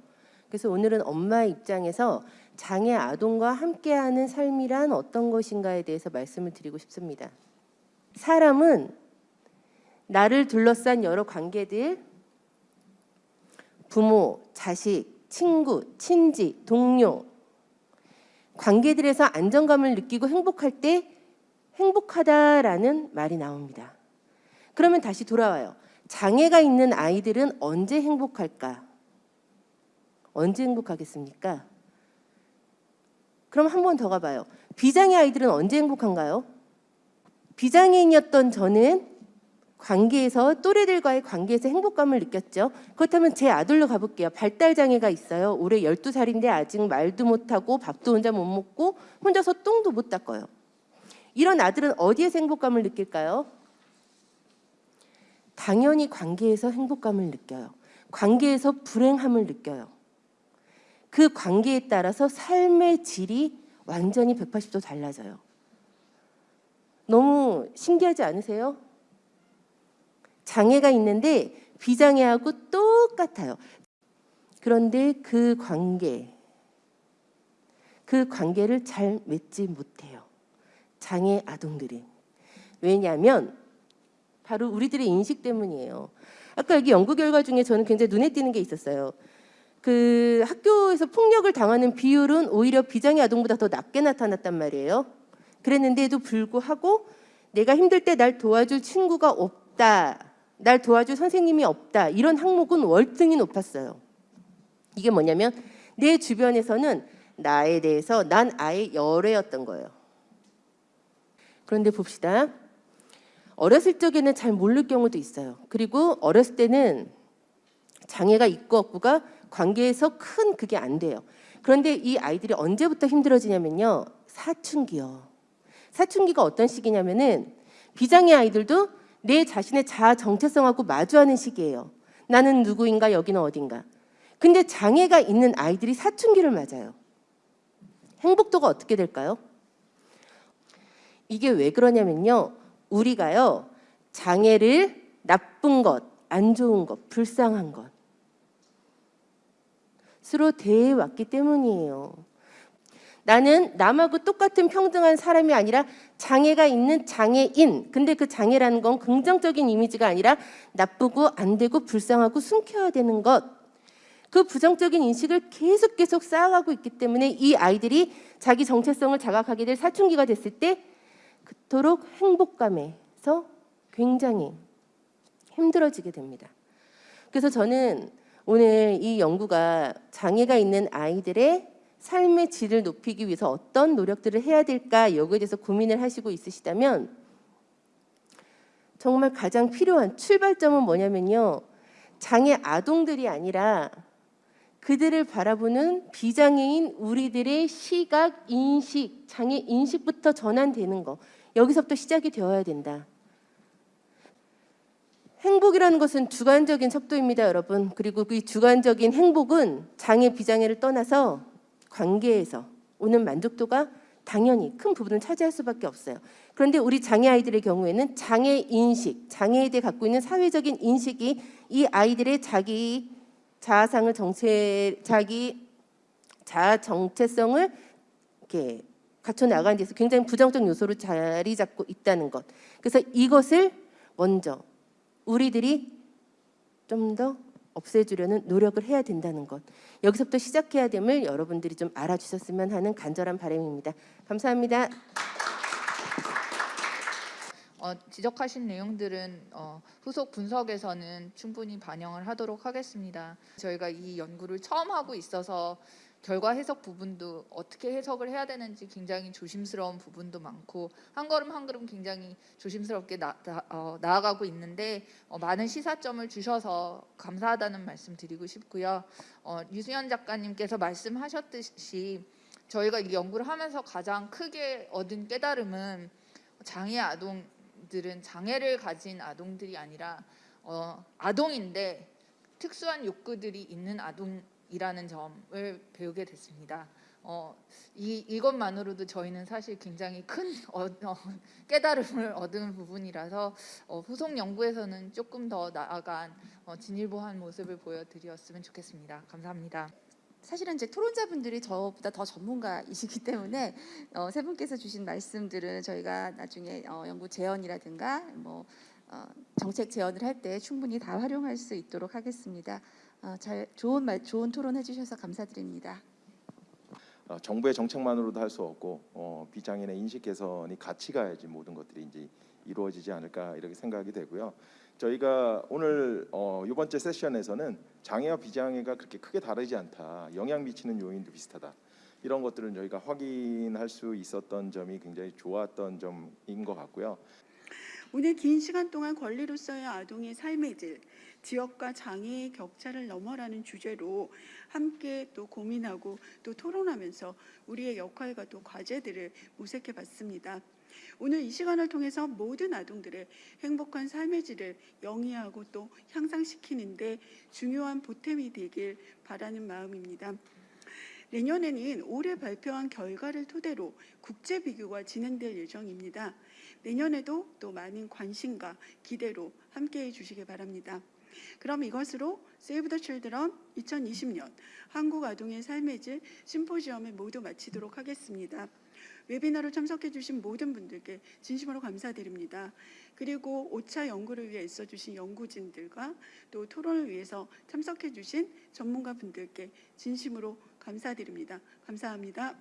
그래서 오늘은 엄마의 입장에서 장애 아동과 함께하는 삶이란 어떤 것인가에 대해서 말씀을 드리고 싶습니다. 사람은 나를 둘러싼 여러 관계들, 부모, 자식, 친구, 친지, 동료, 관계들에서 안정감을 느끼고 행복할 때 행복하다라는 말이 나옵니다. 그러면 다시 돌아와요. 장애가 있는 아이들은 언제 행복할까? 언제 행복하겠습니까? 그럼 한 번 더 가봐요. 비장애 아이들은 언제 행복한가요? 비장애인이었던 저는 관계에서 또래들과의 관계에서 행복감을 느꼈죠. 그렇다면 제 아들로 가볼게요. 발달 장애가 있어요. 올해 12살인데 아직 말도 못하고 밥도 혼자 못 먹고 혼자서 똥도 못 닦아요. 이런 아들은 어디에서 행복감을 느낄까요? 당연히 관계에서 행복감을 느껴요. 관계에서 불행함을 느껴요. 그 관계에 따라서 삶의 질이 완전히 180도 달라져요. 너무 신기하지 않으세요? 장애가 있는데 비장애하고 똑같아요. 그런데 그 관계, 그 관계를 잘 맺지 못해요. 장애 아동들이. 왜냐하면 바로 우리들의 인식 때문이에요. 아까 여기 연구 결과 중에 저는 굉장히 눈에 띄는 게 있었어요. 그 학교에서 폭력을 당하는 비율은 오히려 비장애 아동보다 더 낮게 나타났단 말이에요. 그랬는데도 불구하고 내가 힘들 때 날 도와줄 친구가 없다. 날 도와줄 선생님이 없다. 이런 항목은 월등히 높았어요. 이게 뭐냐면 내 주변에서는 나에 대해서 난 아예 열애였던 거예요. 그런데 봅시다. 어렸을 적에는 잘 모를 경우도 있어요. 그리고 어렸을 때는 장애가 있고 없고가 관계에서 큰 그게 안 돼요. 그런데 이 아이들이 언제부터 힘들어지냐면요. 사춘기요. 사춘기가 어떤 시기냐면은 비장애 아이들도 내 자신의 자아 정체성하고 마주하는 시기예요. 나는 누구인가 여기는 어딘가. 근데 장애가 있는 아이들이 사춘기를 맞아요. 행복도가 어떻게 될까요? 이게 왜 그러냐면요. 우리가요. 장애를 나쁜 것, 안 좋은 것, 불쌍한 것 스스로 대해왔기 때문이에요. 나는 남하고 똑같은 평등한 사람이 아니라 장애가 있는 장애인. 근데 그 장애라는 건 긍정적인 이미지가 아니라 나쁘고 안 되고 불쌍하고 숨겨야 되는 것. 그 부정적인 인식을 계속 계속 쌓아가고 있기 때문에 이 아이들이 자기 정체성을 자각하게 될 사춘기가 됐을 때 그토록 행복감에서 굉장히 힘들어지게 됩니다. 그래서 저는 오늘 이 연구가 장애가 있는 아이들의 삶의 질을 높이기 위해서 어떤 노력들을 해야 될까 여기에 대해서 고민을 하시고 있으시다면 정말 가장 필요한 출발점은 뭐냐면요. 장애 아동들이 아니라 그들을 바라보는 비장애인 우리들의 시각, 인식, 장애 인식부터 전환되는 거. 여기서부터 시작이 되어야 된다. 행복이라는 것은 주관적인 척도입니다, 여러분. 그리고 그 주관적인 행복은 장애, 비장애를 떠나서 관계에서 오는 만족도가 당연히 큰 부분을 차지할 수밖에 없어요. 그런데 우리 장애 아이들의 경우에는 장애 인식, 장애에 대해 갖고 있는 사회적인 인식이 이 아이들의 자기 자아상을 정체, 자기 자아 정체성을 이렇게 갖춰 나가는 데서 굉장히 부정적 요소로 자리 잡고 있다는 것. 그래서 이것을 먼저 우리들이 좀 더 없애주려는 노력을 해야 된다는 것. 여기서부터 시작해야 됨을 여러분들이 좀 알아주셨으면 하는 간절한 바람입니다. 감사합니다. 어, 지적하신 내용들은 어, 후속 분석에서는 충분히 반영을 하도록 하겠습니다. 저희가 이 연구를 처음 하고 있어서 결과 해석 부분도 어떻게 해석을 해야 되는지 굉장히 조심스러운 부분도 많고 한 걸음 한 걸음 굉장히 조심스럽게 나, 나, 어, 나아가고 있는데 어, 많은 시사점을 주셔서 감사하다는 말씀 드리고 싶고요. 어, 유수연 작가님께서 말씀하셨듯이 저희가 이 연구를 하면서 가장 크게 얻은 깨달음은 장애 아동들은 장애를 가진 아동들이 아니라 어, 아동인데 특수한 욕구들이 있는 아동 이라는 점을 배우게 됐습니다. 어, 이, 이것만으로도 저희는 사실 굉장히 큰 어, 어, 깨달음을 얻은 부분이라서 어, 후속 연구에서는 조금 더 나아간 어, 진일보한 모습을 보여드렸으면 좋겠습니다. 감사합니다. 사실은 이제 토론자분들이 저보다 더 전문가이시기 때문에 어, 세 분께서 주신 말씀들은 저희가 나중에 어, 연구 제언이라든가 뭐 어, 정책 제언을 할 때 충분히 다 활용할 수 있도록 하겠습니다. 어, 잘 좋은 말, 좋은 토론 해주셔서 감사드립니다. 어, 정부의 정책만으로도 할 수 없고 어, 비장애인의 인식 개선이 같이 가야지 모든 것들이 이제 이루어지지 않을까 이렇게 생각이 되고요. 저희가 오늘 어, 이번 째 세션에서는 장애와 비장애가 그렇게 크게 다르지 않다. 영향 미치는 요인도 비슷하다. 이런 것들은 저희가 확인할 수 있었던 점이 굉장히 좋았던 점인 것 같고요. 오늘 긴 시간 동안 권리로서의 아동의 삶의 질, 지역과 장애의 격차를 넘어라는 주제로 함께 또 고민하고 또 토론하면서 우리의 역할과 또 과제들을 모색해 봤습니다. 오늘 이 시간을 통해서 모든 아동들의 행복한 삶의 질을 영위하고 또 향상시키는데 중요한 보탬이 되길 바라는 마음입니다. 내년에는 올해 발표한 결과를 토대로 국제 비교가 진행될 예정입니다. 내년에도 또 많은 관심과 기대로 함께해 주시기 바랍니다. 그럼 이것으로 세이브 더 칠드런 2020년 한국 아동의 삶의 질 심포지엄을 모두 마치도록 하겠습니다. 웨비나로 참석해 주신 모든 분들께 진심으로 감사드립니다. 그리고 5차 연구를 위해 애써 주신 연구진들과 또 토론을 위해서 참석해 주신 전문가 분들께 진심으로 감사드립니다. 감사합니다.